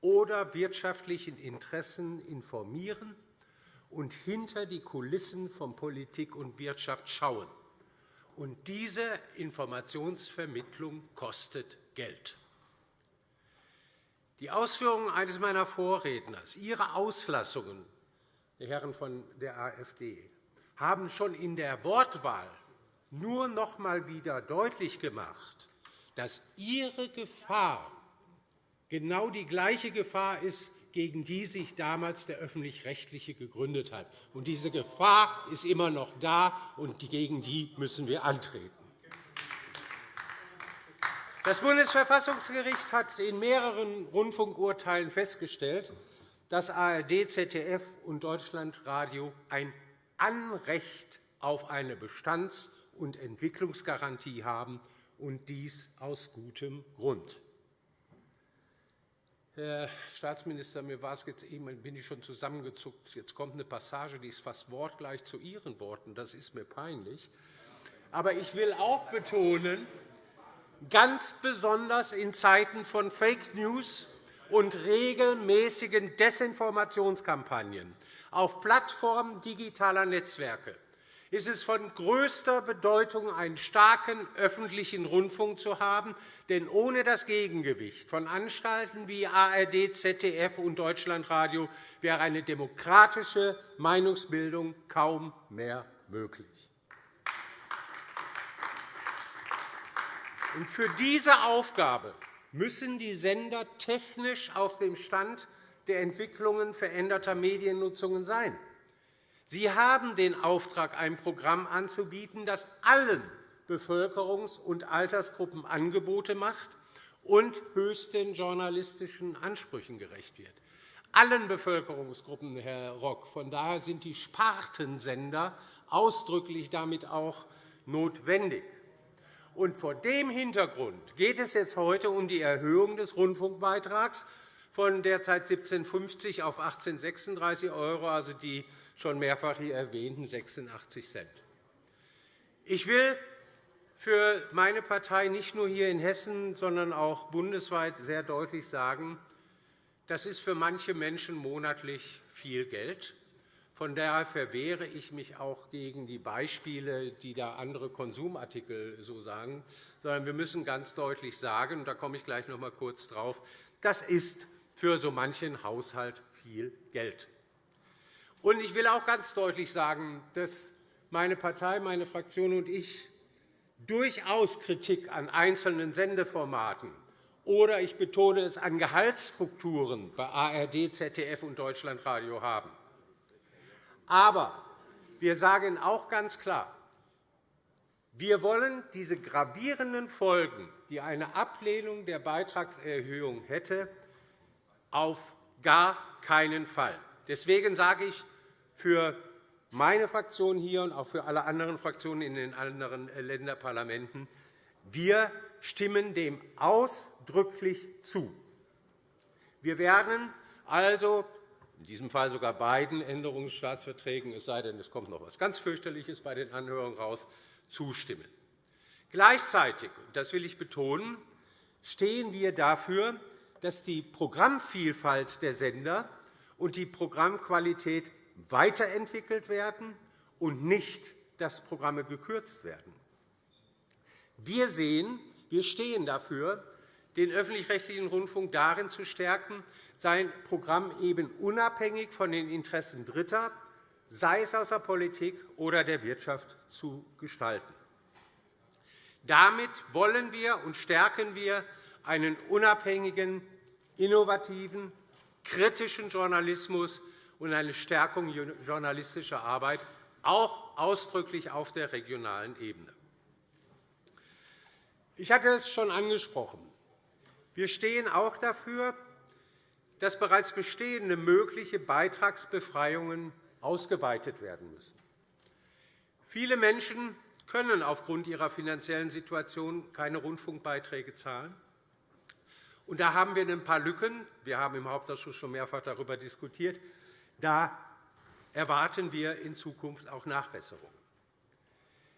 oder wirtschaftlichen Interessen informieren und hinter die Kulissen von Politik und Wirtschaft schauen. Und diese Informationsvermittlung kostet Geld. Die Ausführungen eines meiner Vorredners, Ihre Auslassungen, die Herren von der AfD, haben schon in der Wortwahl nur noch einmal wieder deutlich gemacht, dass Ihre Gefahr genau die gleiche Gefahr ist, gegen die sich damals der Öffentlich-Rechtliche gegründet hat. Und diese Gefahr ist immer noch da, und gegen die müssen wir antreten. Das Bundesverfassungsgericht hat in mehreren Rundfunkurteilen festgestellt, dass ARD, ZDF und Deutschlandradio ein Anrecht auf eine Bestands- und Entwicklungsgarantie haben, und dies aus gutem Grund. Herr Staatsminister, mir war es jetzt eben, bin ich schon zusammengezuckt. Jetzt kommt eine Passage, die ist fast wortgleich zu Ihren Worten. Das ist mir peinlich. Aber ich will auch betonen, ganz besonders in Zeiten von Fake News und regelmäßigen Desinformationskampagnen auf Plattformen digitaler Netzwerke ist es von größter Bedeutung, einen starken öffentlichen Rundfunk zu haben. Denn ohne das Gegengewicht von Anstalten wie ARD, ZDF und Deutschlandradio wäre eine demokratische Meinungsbildung kaum mehr möglich. für diese Aufgabe müssen die Sender technisch auf dem Stand der Entwicklungen veränderter Mediennutzungen sein. Sie haben den Auftrag, ein Programm anzubieten, das allen Bevölkerungs- und Altersgruppen Angebote macht und höchsten journalistischen Ansprüchen gerecht wird. Allen Bevölkerungsgruppen, Herr Rock. Von daher sind die Spartensender ausdrücklich damit auch notwendig. Und vor dem Hintergrund geht es jetzt heute um die Erhöhung des Rundfunkbeitrags von derzeit 17,50 auf 18,36 €, also die schon mehrfach hier erwähnten 86 Cent. Ich will für meine Partei nicht nur hier in Hessen, sondern auch bundesweit sehr deutlich sagen, das ist für manche Menschen monatlich viel Geld. Von daher verwehre ich mich auch gegen die Beispiele, die da andere Konsumartikel so sagen, sondern wir müssen ganz deutlich sagen, und da komme ich gleich noch einmal kurz drauf, das ist für so manchen Haushalt viel Geld. Und ich will auch ganz deutlich sagen, dass meine Partei, meine Fraktion und ich durchaus Kritik an einzelnen Sendeformaten oder, ich betone es, an Gehaltsstrukturen bei ARD, ZDF und Deutschlandradio haben. Aber wir sagen auch ganz klar, wir wollen diese gravierenden Folgen, die eine Ablehnung der Beitragserhöhung hätte, auf gar keinen Fall. Deswegen sage ich, für meine Fraktion hier und auch für alle anderen Fraktionen in den anderen äh, Länderparlamenten. Wir stimmen dem ausdrücklich zu. Wir werden also in diesem Fall sogar beiden Änderungsstaatsverträgen, es sei denn, es kommt noch etwas ganz fürchterliches bei den Anhörungen raus, zustimmen. Gleichzeitig, das will ich betonen, stehen wir dafür, dass die Programmvielfalt der Sender und die Programmqualität weiterentwickelt werden und nicht, dass Programme gekürzt werden. Wir sehen, wir stehen dafür, den öffentlich-rechtlichen Rundfunk darin zu stärken, sein Programm eben unabhängig von den Interessen Dritter, sei es aus der Politik oder der Wirtschaft, zu gestalten. Damit wollen wir und stärken wir einen unabhängigen, innovativen, kritischen Journalismus, und eine Stärkung journalistischer Arbeit, auch ausdrücklich auf der regionalen Ebene. Ich hatte es schon angesprochen. Wir stehen auch dafür, dass bereits bestehende mögliche Beitragsbefreiungen ausgeweitet werden müssen. Viele Menschen können aufgrund ihrer finanziellen Situation keine Rundfunkbeiträge zahlen. Und da haben wir ein paar Lücken. Wir haben im Hauptausschuss schon mehrfach darüber diskutiert. Da erwarten wir in Zukunft auch Nachbesserungen.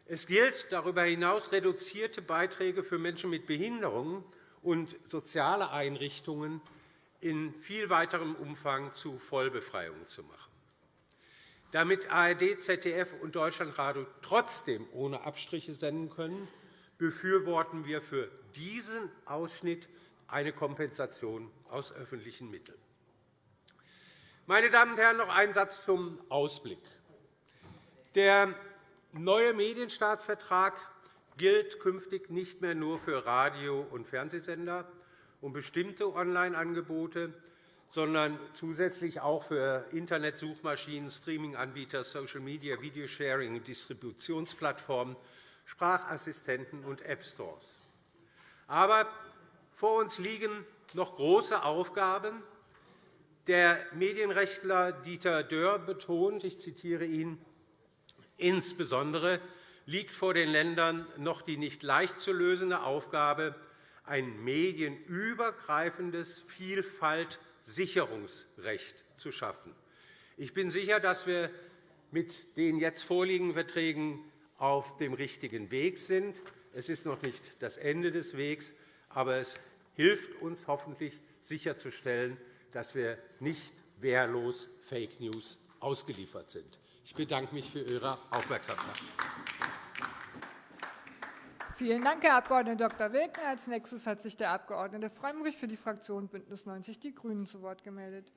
Es gilt darüber hinaus, reduzierte Beiträge für Menschen mit Behinderungen und soziale Einrichtungen in viel weiterem Umfang zu Vollbefreiungen zu machen. Damit ARD, ZDF und Deutschlandradio trotzdem ohne Abstriche senden können, befürworten wir für diesen Ausschnitt eine Kompensation aus öffentlichen Mitteln. Meine Damen und Herren, noch ein Satz zum Ausblick. Der neue Medienstaatsvertrag gilt künftig nicht mehr nur für Radio- und Fernsehsender und bestimmte Online-Angebote, sondern zusätzlich auch für Internetsuchmaschinen, Streaming-Anbieter, Social-Media, Videosharing, Distributionsplattformen, Sprachassistenten und App-Stores. Aber vor uns liegen noch große Aufgaben, der Medienrechtler Dieter Dörr betont, ich zitiere ihn, insbesondere liegt vor den Ländern noch die nicht leicht zu lösende Aufgabe, ein medienübergreifendes Vielfaltsicherungsrecht zu schaffen. Ich bin sicher, dass wir mit den jetzt vorliegenden Verträgen auf dem richtigen Weg sind. Es ist noch nicht das Ende des Wegs, aber es hilft uns hoffentlich, sicherzustellen, dass wir nicht wehrlos Fake News ausgeliefert sind. Ich bedanke mich für Ihre Aufmerksamkeit. Vielen Dank, Herr Abg. Dr. Wegner. Als nächstes hat sich der Abg. Frömmrich für die Fraktion BÜNDNIS 90 die GRÜNEN zu Wort gemeldet.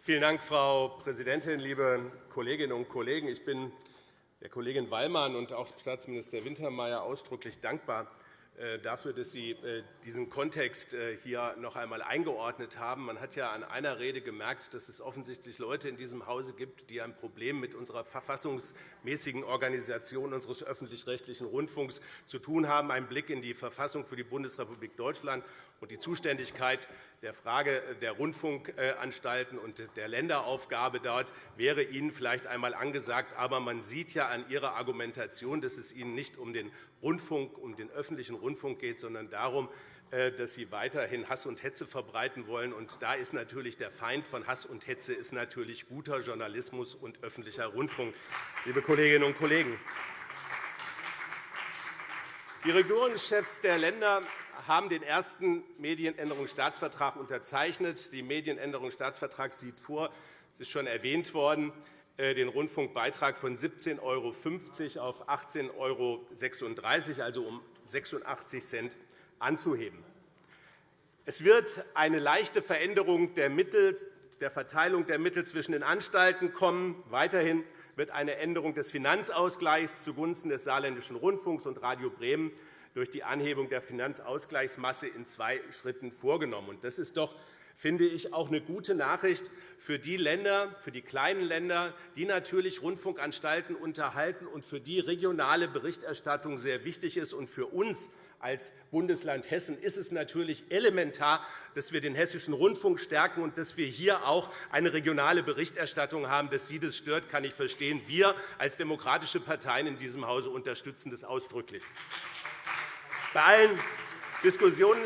Vielen Dank, Frau Präsidentin, liebe Kolleginnen und Kollegen! Ich bin der Kollegin Wallmann und auch Staatsminister Wintermeyer ausdrücklich dankbar dafür, dass Sie äh, diesen Kontext äh, hier noch einmal eingeordnet haben. Man hat ja an einer Rede gemerkt, dass es offensichtlich Leute in diesem Hause gibt, die ein Problem mit unserer verfassungsmäßigen Organisation unseres öffentlich-rechtlichen Rundfunks zu tun haben. Ein Blick in die Verfassung für die Bundesrepublik Deutschland und die Zuständigkeit der Frage der Rundfunkanstalten und der Länderaufgabe dort wäre Ihnen vielleicht einmal angesagt. Aber man sieht ja an Ihrer Argumentation, dass es Ihnen nicht um den Rundfunk, um den öffentlichen Rundfunk geht, sondern darum, äh, dass Sie weiterhin Hass und Hetze verbreiten wollen. Und da ist natürlich der Feind von Hass und Hetze ist natürlich guter Journalismus und öffentlicher Rundfunk, liebe Kolleginnen und Kollegen. Die Regierungschefs der Länder haben den ersten Medienänderungsstaatsvertrag unterzeichnet. Der Medienänderungsstaatsvertrag sieht vor, es ist schon erwähnt worden, äh, den Rundfunkbeitrag von 17,50 € auf 18,36 €, also um 86 Cent anzuheben. Es wird eine leichte Veränderung der, Mittel, der Verteilung der Mittel zwischen den Anstalten kommen. Weiterhin wird eine Änderung des Finanzausgleichs zugunsten des Saarländischen Rundfunks und Radio Bremen durch die Anhebung der Finanzausgleichsmasse in zwei Schritten vorgenommen. Das ist doch finde ich auch eine gute Nachricht für die Länder, für die kleinen Länder, die natürlich Rundfunkanstalten unterhalten und für die regionale Berichterstattung sehr wichtig ist. Und für uns als Bundesland Hessen ist es natürlich elementar, dass wir den Hessischen Rundfunk stärken und dass wir hier auch eine regionale Berichterstattung haben. Dass Sie das stört, kann ich verstehen. Wir als demokratische Parteien in diesem Hause unterstützen das ausdrücklich. Bei allen Diskussionen,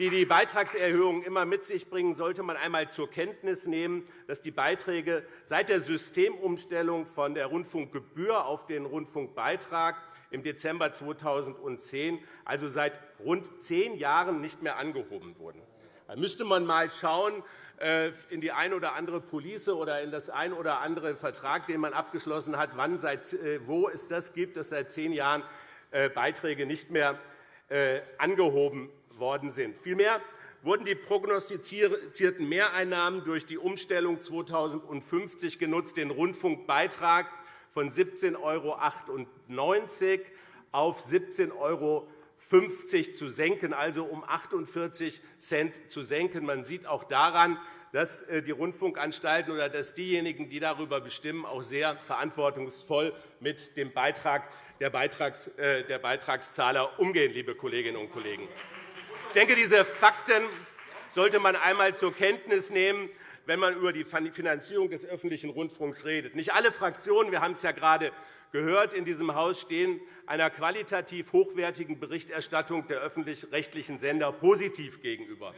die die Beitragserhöhungen immer mit sich bringen, sollte man einmal zur Kenntnis nehmen, dass die Beiträge seit der Systemumstellung von der Rundfunkgebühr auf den Rundfunkbeitrag im Dezember 2010, also seit rund zehn Jahren, nicht mehr angehoben wurden. Da müsste man einmal schauen äh, in die eine oder andere Police oder in das ein oder andere Vertrag, den man abgeschlossen hat, wann, seit, äh, wo es das gibt, dass seit zehn Jahren äh, Beiträge nicht mehr angehoben worden sind. Vielmehr wurden die prognostizierten Mehreinnahmen durch die Umstellung 2050 genutzt, den Rundfunkbeitrag von 17,98 € auf 17,50 € zu senken, also um 48 Cent zu senken. Man sieht auch daran, dass äh, die Rundfunkanstalten oder dass diejenigen, die darüber bestimmen, auch sehr verantwortungsvoll mit dem Beitrag der, äh, der Beitragszahler umgehen, liebe Kolleginnen und Kollegen. Ich denke, diese Fakten sollte man einmal zur Kenntnis nehmen, wenn man über die Finanzierung des öffentlichen Rundfunks redet. Nicht alle Fraktionen, wir haben es ja gerade gehört, in diesem Haus stehen einer qualitativ hochwertigen Berichterstattung der öffentlich-rechtlichen Sender positiv gegenüber.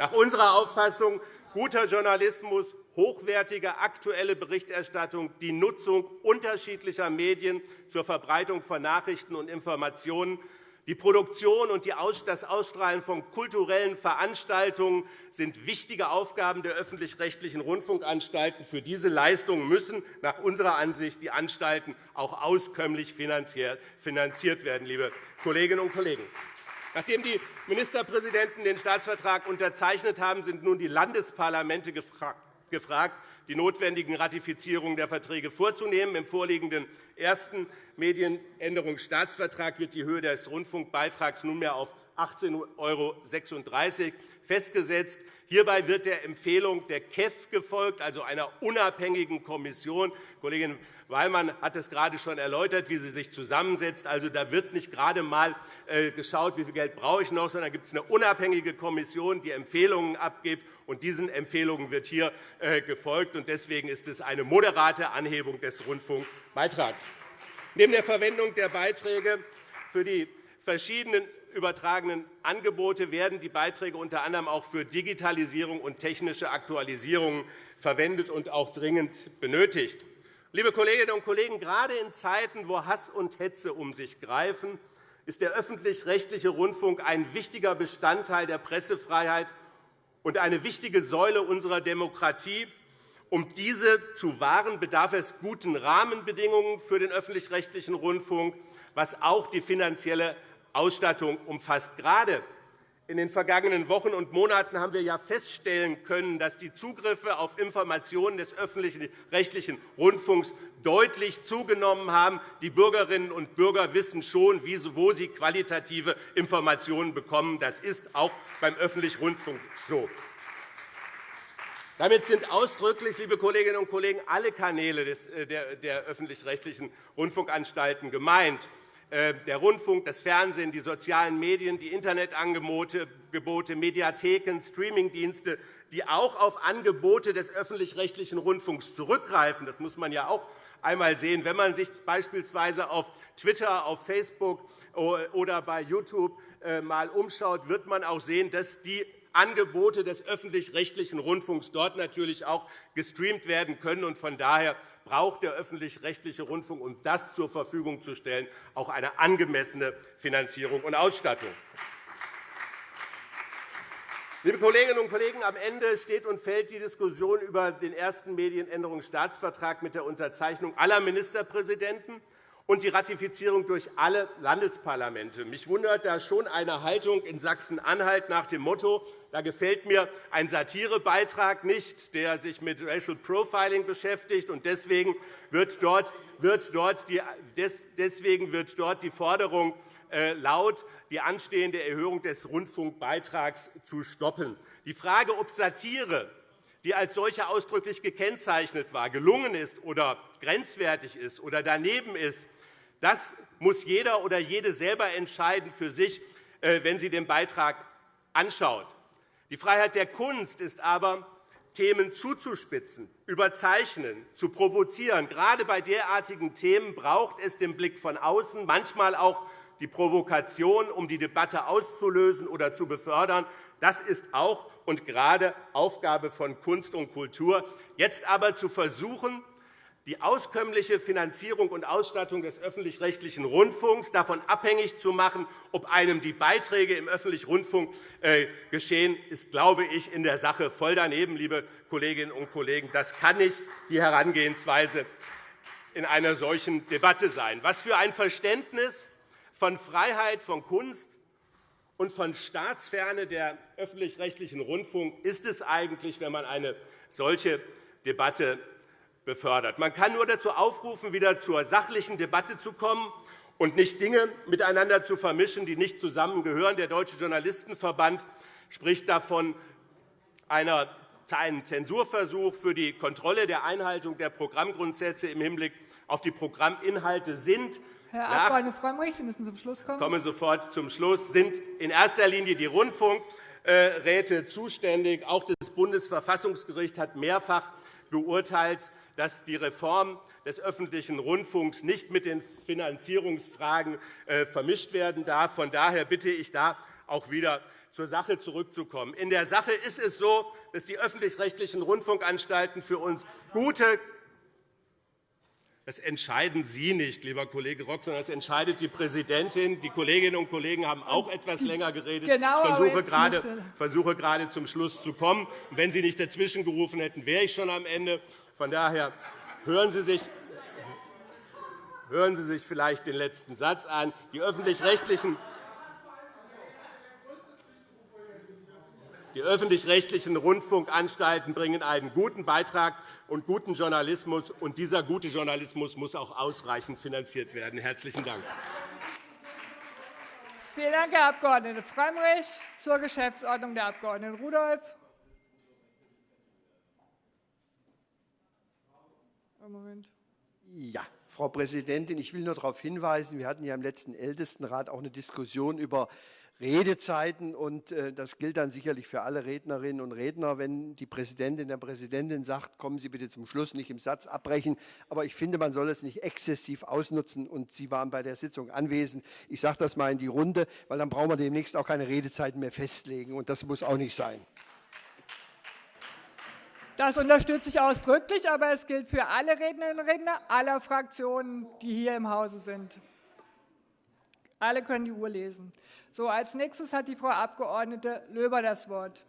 Nach unserer Auffassung guter Journalismus, hochwertige aktuelle Berichterstattung, die Nutzung unterschiedlicher Medien zur Verbreitung von Nachrichten und Informationen, die Produktion und das Ausstrahlen von kulturellen Veranstaltungen sind wichtige Aufgaben der öffentlich-rechtlichen Rundfunkanstalten. Für diese Leistungen müssen nach unserer Ansicht die Anstalten auch auskömmlich finanziert werden, liebe Kolleginnen und Kollegen. Nachdem die Ministerpräsidenten den Staatsvertrag unterzeichnet haben, sind nun die Landesparlamente gefragt, die notwendigen Ratifizierungen der Verträge vorzunehmen. Im vorliegenden ersten Medienänderungsstaatsvertrag wird die Höhe des Rundfunkbeitrags nunmehr auf 18,36 € festgesetzt. Hierbei wird der Empfehlung der KEF gefolgt, also einer unabhängigen Kommission. Kollegin Wallmann hat es gerade schon erläutert, wie sie sich zusammensetzt. Also, da wird nicht gerade einmal äh, geschaut, wie viel Geld brauche ich noch, sondern da gibt es eine unabhängige Kommission, die Empfehlungen abgibt. Und diesen Empfehlungen wird hier äh, gefolgt. Deswegen ist es eine moderate Anhebung des Rundfunkbeitrags. Neben der Verwendung der Beiträge für die verschiedenen übertragenen Angebote werden die Beiträge unter anderem auch für Digitalisierung und technische Aktualisierung verwendet und auch dringend benötigt. Liebe Kolleginnen und Kollegen, gerade in Zeiten, wo Hass und Hetze um sich greifen, ist der öffentlich-rechtliche Rundfunk ein wichtiger Bestandteil der Pressefreiheit und eine wichtige Säule unserer Demokratie. Um diese zu wahren, bedarf es guten Rahmenbedingungen für den öffentlich-rechtlichen Rundfunk, was auch die finanzielle Ausstattung umfasst. Gerade in den vergangenen Wochen und Monaten haben wir ja feststellen können, dass die Zugriffe auf Informationen des öffentlich-rechtlichen Rundfunks deutlich zugenommen haben. Die Bürgerinnen und Bürger wissen schon, wo sie qualitative Informationen bekommen. Das ist auch beim öffentlichen Rundfunk so. Damit sind ausdrücklich, liebe Kolleginnen und Kollegen, alle Kanäle äh, der öffentlich-rechtlichen Rundfunkanstalten gemeint. Äh, der Rundfunk, das Fernsehen, die sozialen Medien, die Internetangebote, Mediatheken, Streamingdienste, die auch auf Angebote des öffentlich-rechtlichen Rundfunks zurückgreifen. Das muss man ja auch einmal sehen. Wenn man sich beispielsweise auf Twitter, auf Facebook oder bei YouTube äh, mal umschaut, wird man auch sehen, dass die Angebote des öffentlich-rechtlichen Rundfunks dort natürlich auch gestreamt werden können. Von daher braucht der öffentlich-rechtliche Rundfunk, um das zur Verfügung zu stellen, auch eine angemessene Finanzierung und Ausstattung. Liebe Kolleginnen und Kollegen, am Ende steht und fällt die Diskussion über den ersten Medienänderungsstaatsvertrag mit der Unterzeichnung aller Ministerpräsidenten und die Ratifizierung durch alle Landesparlamente. Mich wundert da schon eine Haltung in Sachsen-Anhalt nach dem Motto, da gefällt mir ein Satirebeitrag nicht, der sich mit Racial Profiling beschäftigt. Und deswegen wird dort, wird dort, die, deswegen wird dort die Forderung äh, laut, die anstehende Erhöhung des Rundfunkbeitrags zu stoppen. Die Frage, ob Satire die als solche ausdrücklich gekennzeichnet war, gelungen ist oder grenzwertig ist oder daneben ist, das muss jeder oder jede selber entscheiden für sich, äh, wenn sie den Beitrag anschaut. Die Freiheit der Kunst ist aber, Themen zuzuspitzen, überzeichnen, zu provozieren. Gerade bei derartigen Themen braucht es den Blick von außen, manchmal auch die Provokation, um die Debatte auszulösen oder zu befördern. Das ist auch und gerade Aufgabe von Kunst und Kultur. Jetzt aber zu versuchen, die auskömmliche Finanzierung und Ausstattung des öffentlich-rechtlichen Rundfunks davon abhängig zu machen, ob einem die Beiträge im öffentlichen Rundfunk äh, geschehen, ist, glaube ich, in der Sache voll daneben, liebe Kolleginnen und Kollegen. Das kann nicht die Herangehensweise in einer solchen Debatte sein. Was für ein Verständnis von Freiheit, von Kunst und von Staatsferne der öffentlich-rechtlichen Rundfunk ist es eigentlich, wenn man eine solche Debatte befördert. Man kann nur dazu aufrufen, wieder zur sachlichen Debatte zu kommen und nicht Dinge miteinander zu vermischen, die nicht zusammengehören. Der Deutsche Journalistenverband spricht davon, einen Zensurversuch für die Kontrolle der Einhaltung der Programmgrundsätze im Hinblick auf die Programminhalte sind Herr Abg. Frömmrich, Sie müssen zum Schluss kommen. Ich komme sofort zum Schluss. sind in erster Linie die Rundfunkräte zuständig. Auch das Bundesverfassungsgericht hat mehrfach beurteilt, dass die Reform des öffentlichen Rundfunks nicht mit den Finanzierungsfragen äh, vermischt werden darf. Von daher bitte ich, da auch wieder zur Sache zurückzukommen. In der Sache ist es so, dass die öffentlich-rechtlichen Rundfunkanstalten für uns gute das entscheiden Sie nicht, lieber Kollege Rock, sondern das entscheidet die Präsidentin. Die Kolleginnen und Kollegen haben auch etwas länger geredet. Genau, ich versuche gerade, versuche gerade zum Schluss zu kommen. wenn Sie nicht dazwischen gerufen hätten, wäre ich schon am Ende. Von daher hören Sie sich Hören Sie sich vielleicht den letzten Satz an. Die öffentlich-rechtlichen Die öffentlich-rechtlichen Rundfunkanstalten bringen einen guten Beitrag und guten Journalismus, und dieser gute Journalismus muss auch ausreichend finanziert werden. – Herzlichen Dank. Vielen Dank, Herr Abg. Frömmrich. Zur Geschäftsordnung der Abg. Rudolph. Moment. Ja, Frau Präsidentin, ich will nur darauf hinweisen, wir hatten ja im letzten Ältestenrat auch eine Diskussion über Redezeiten. Und äh, das gilt dann sicherlich für alle Rednerinnen und Redner, wenn die Präsidentin der Präsidentin sagt, kommen Sie bitte zum Schluss, nicht im Satz abbrechen. Aber ich finde, man soll es nicht exzessiv ausnutzen. Und Sie waren bei der Sitzung anwesend. Ich sage das mal in die Runde, weil dann brauchen wir demnächst auch keine Redezeiten mehr festlegen. Und das muss auch nicht sein. Das unterstütze ich ausdrücklich, aber es gilt für alle Rednerinnen und Redner aller Fraktionen, die hier im Hause sind. Alle können die Uhr lesen. So, als nächstes hat die Frau Abg. Löber das Wort.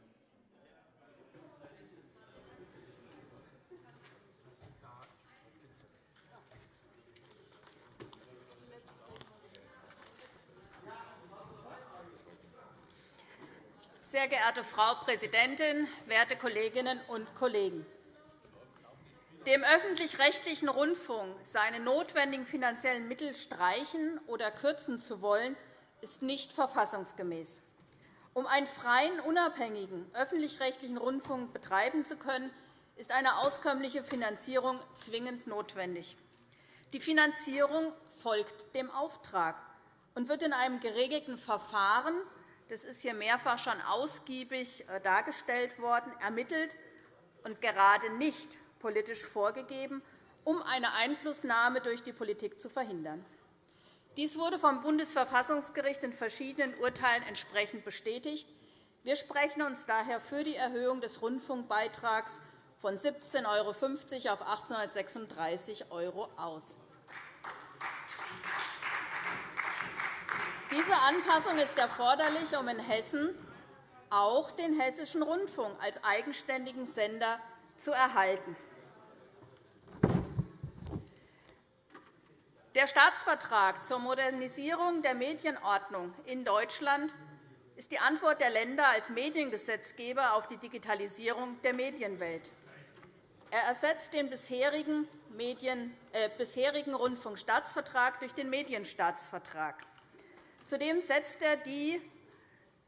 Sehr geehrte Frau Präsidentin, werte Kolleginnen und Kollegen! Dem öffentlich-rechtlichen Rundfunk seine notwendigen finanziellen Mittel streichen oder kürzen zu wollen, ist nicht verfassungsgemäß. Um einen freien, unabhängigen öffentlich-rechtlichen Rundfunk betreiben zu können, ist eine auskömmliche Finanzierung zwingend notwendig. Die Finanzierung folgt dem Auftrag und wird in einem geregelten Verfahren das ist hier mehrfach schon ausgiebig äh, dargestellt worden, ermittelt und gerade nicht politisch vorgegeben, um eine Einflussnahme durch die Politik zu verhindern. Dies wurde vom Bundesverfassungsgericht in verschiedenen Urteilen entsprechend bestätigt. Wir sprechen uns daher für die Erhöhung des Rundfunkbeitrags von 17,50 € auf 1836 € aus. Diese Anpassung ist erforderlich, um in Hessen auch den Hessischen Rundfunk als eigenständigen Sender zu erhalten. Der Staatsvertrag zur Modernisierung der Medienordnung in Deutschland ist die Antwort der Länder als Mediengesetzgeber auf die Digitalisierung der Medienwelt. Er ersetzt den bisherigen, Medien, äh, bisherigen Rundfunkstaatsvertrag durch den Medienstaatsvertrag. Zudem setzt er die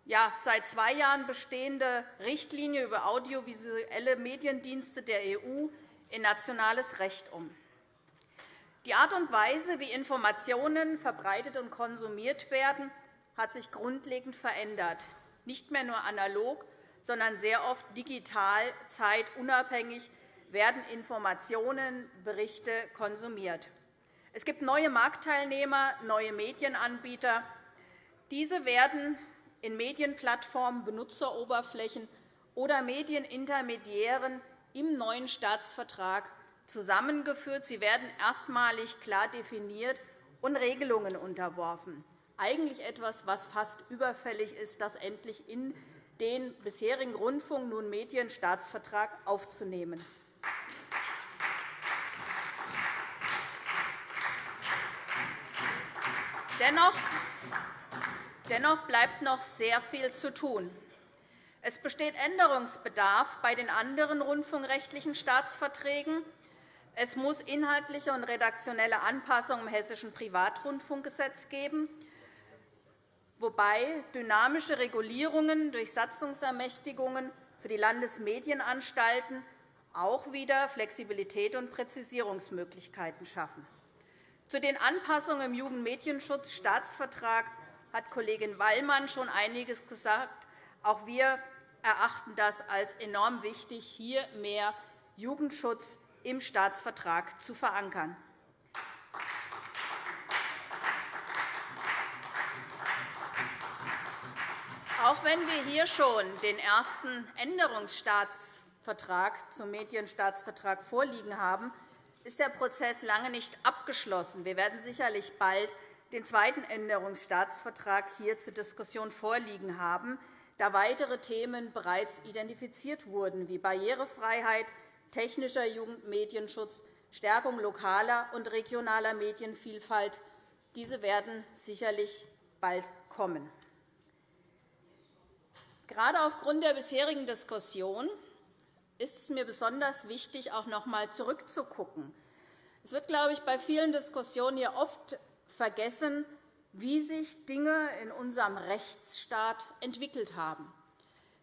ja, seit zwei Jahren bestehende Richtlinie über audiovisuelle Mediendienste der EU in nationales Recht um. Die Art und Weise, wie Informationen verbreitet und konsumiert werden, hat sich grundlegend verändert. Nicht mehr nur analog, sondern sehr oft digital, zeitunabhängig werden Informationen, Berichte konsumiert. Es gibt neue Marktteilnehmer, neue Medienanbieter, diese werden in Medienplattformen, Benutzeroberflächen oder Medienintermediären im neuen Staatsvertrag zusammengeführt. Sie werden erstmalig klar definiert und Regelungen unterworfen. Eigentlich etwas, was fast überfällig ist, das endlich in den bisherigen Rundfunk, nun Medienstaatsvertrag aufzunehmen. Dennoch Dennoch bleibt noch sehr viel zu tun. Es besteht Änderungsbedarf bei den anderen rundfunkrechtlichen Staatsverträgen. Es muss inhaltliche und redaktionelle Anpassungen im Hessischen Privatrundfunkgesetz geben, wobei dynamische Regulierungen durch Satzungsermächtigungen für die Landesmedienanstalten auch wieder Flexibilität und Präzisierungsmöglichkeiten schaffen. Zu den Anpassungen im Jugendmedienschutzstaatsvertrag hat Kollegin Wallmann schon einiges gesagt. Auch wir erachten das als enorm wichtig, hier mehr Jugendschutz im Staatsvertrag zu verankern. Auch wenn wir hier schon den ersten Änderungsstaatsvertrag zum Medienstaatsvertrag vorliegen haben, ist der Prozess lange nicht abgeschlossen. Wir werden sicherlich bald den zweiten Änderungsstaatsvertrag hier zur Diskussion vorliegen haben, da weitere Themen bereits identifiziert wurden, wie Barrierefreiheit, technischer Jugendmedienschutz, Stärkung lokaler und regionaler Medienvielfalt. Diese werden sicherlich bald kommen. Gerade aufgrund der bisherigen Diskussion ist es mir besonders wichtig, auch noch einmal zurückzugucken. Es wird, glaube ich, bei vielen Diskussionen hier oft vergessen, wie sich Dinge in unserem Rechtsstaat entwickelt haben,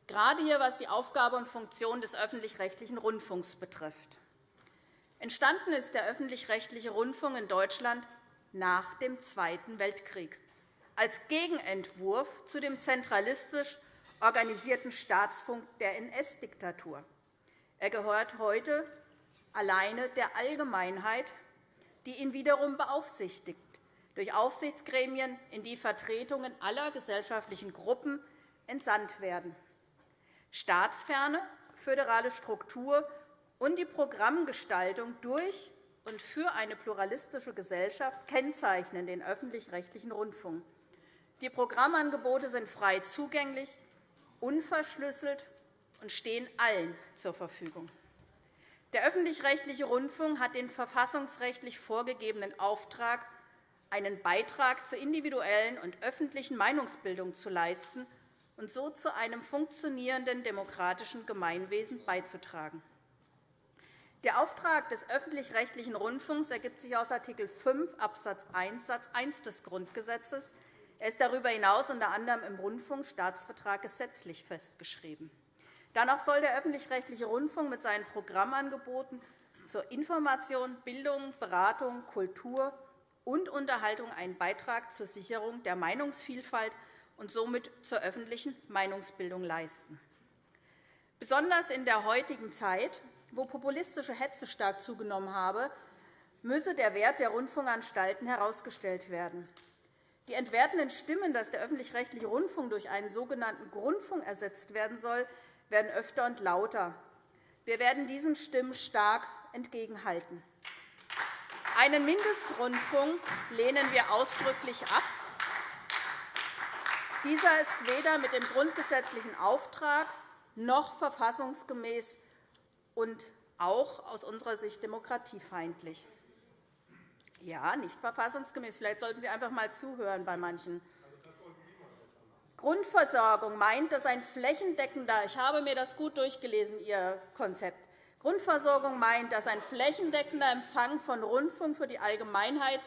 gerade hier, was die Aufgabe und Funktion des öffentlich-rechtlichen Rundfunks betrifft. Entstanden ist der öffentlich-rechtliche Rundfunk in Deutschland nach dem Zweiten Weltkrieg als Gegenentwurf zu dem zentralistisch organisierten Staatsfunk der NS-Diktatur. Er gehört heute alleine der Allgemeinheit, die ihn wiederum beaufsichtigt durch Aufsichtsgremien, in die Vertretungen aller gesellschaftlichen Gruppen entsandt werden. Staatsferne, föderale Struktur und die Programmgestaltung durch und für eine pluralistische Gesellschaft kennzeichnen den öffentlich-rechtlichen Rundfunk. Die Programmangebote sind frei zugänglich, unverschlüsselt und stehen allen zur Verfügung. Der öffentlich-rechtliche Rundfunk hat den verfassungsrechtlich vorgegebenen Auftrag, einen Beitrag zur individuellen und öffentlichen Meinungsbildung zu leisten und so zu einem funktionierenden demokratischen Gemeinwesen beizutragen. Der Auftrag des öffentlich-rechtlichen Rundfunks ergibt sich aus Art. 5 Abs. 1 Satz 1 des Grundgesetzes. Er ist darüber hinaus unter anderem im Rundfunkstaatsvertrag gesetzlich festgeschrieben. Danach soll der öffentlich-rechtliche Rundfunk mit seinen Programmangeboten zur Information, Bildung, Beratung, Kultur und Unterhaltung einen Beitrag zur Sicherung der Meinungsvielfalt und somit zur öffentlichen Meinungsbildung leisten. Besonders in der heutigen Zeit, wo populistische Hetze stark zugenommen habe, müsse der Wert der Rundfunkanstalten herausgestellt werden. Die entwertenden Stimmen, dass der öffentlich-rechtliche Rundfunk durch einen sogenannten Grundfunk ersetzt werden soll, werden öfter und lauter. Wir werden diesen Stimmen stark entgegenhalten. Einen Mindestrundfunk lehnen wir ausdrücklich ab. Dieser ist weder mit dem grundgesetzlichen Auftrag noch verfassungsgemäß und auch aus unserer Sicht demokratiefeindlich. Ja, nicht verfassungsgemäß. Vielleicht sollten Sie einfach einmal zuhören bei manchen. Grundversorgung meint, dass ein flächendeckender, ich habe mir das gut durchgelesen, Ihr Konzept, Grundversorgung meint, dass ein flächendeckender Empfang von Rundfunk für die Allgemeinheit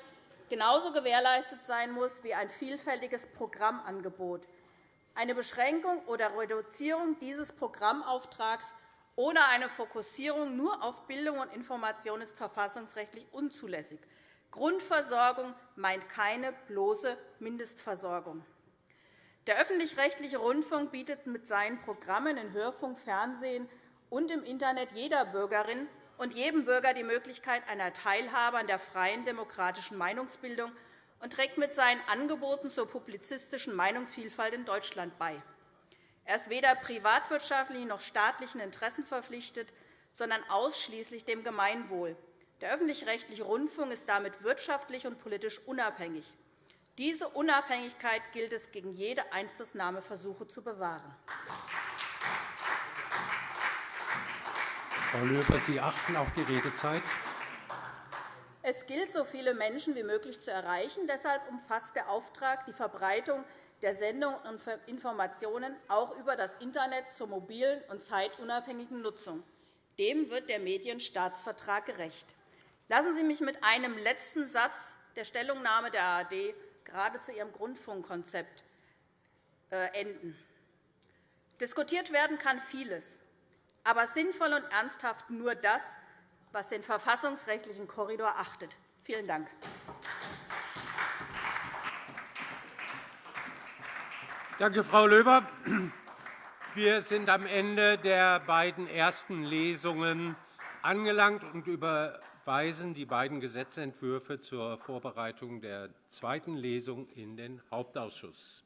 genauso gewährleistet sein muss wie ein vielfältiges Programmangebot. Eine Beschränkung oder Reduzierung dieses Programmauftrags oder eine Fokussierung nur auf Bildung und Information ist verfassungsrechtlich unzulässig. Grundversorgung meint keine bloße Mindestversorgung. Der öffentlich-rechtliche Rundfunk bietet mit seinen Programmen in Hörfunk, Fernsehen und im Internet jeder Bürgerin und jedem Bürger die Möglichkeit einer Teilhabe an der freien demokratischen Meinungsbildung und trägt mit seinen Angeboten zur publizistischen Meinungsvielfalt in Deutschland bei. Er ist weder privatwirtschaftlichen noch staatlichen Interessen verpflichtet, sondern ausschließlich dem Gemeinwohl. Der öffentlich-rechtliche Rundfunk ist damit wirtschaftlich und politisch unabhängig. Diese Unabhängigkeit gilt es gegen jede Einflussnahmeversuche zu bewahren. Frau Löber, Sie achten auf die Redezeit. Es gilt, so viele Menschen wie möglich zu erreichen. Deshalb umfasst der Auftrag die Verbreitung der Sendungen und Informationen auch über das Internet zur mobilen und zeitunabhängigen Nutzung. Dem wird der Medienstaatsvertrag gerecht. Lassen Sie mich mit einem letzten Satz der Stellungnahme der ARD gerade zu Ihrem Grundfunkkonzept äh, enden. Diskutiert werden kann vieles, aber sinnvoll und ernsthaft nur das, was den verfassungsrechtlichen Korridor achtet. Vielen Dank. Danke, Frau Löber. Wir sind am Ende der beiden ersten Lesungen angelangt und über weisen die beiden Gesetzentwürfe zur Vorbereitung der zweiten Lesung in den Hauptausschuss.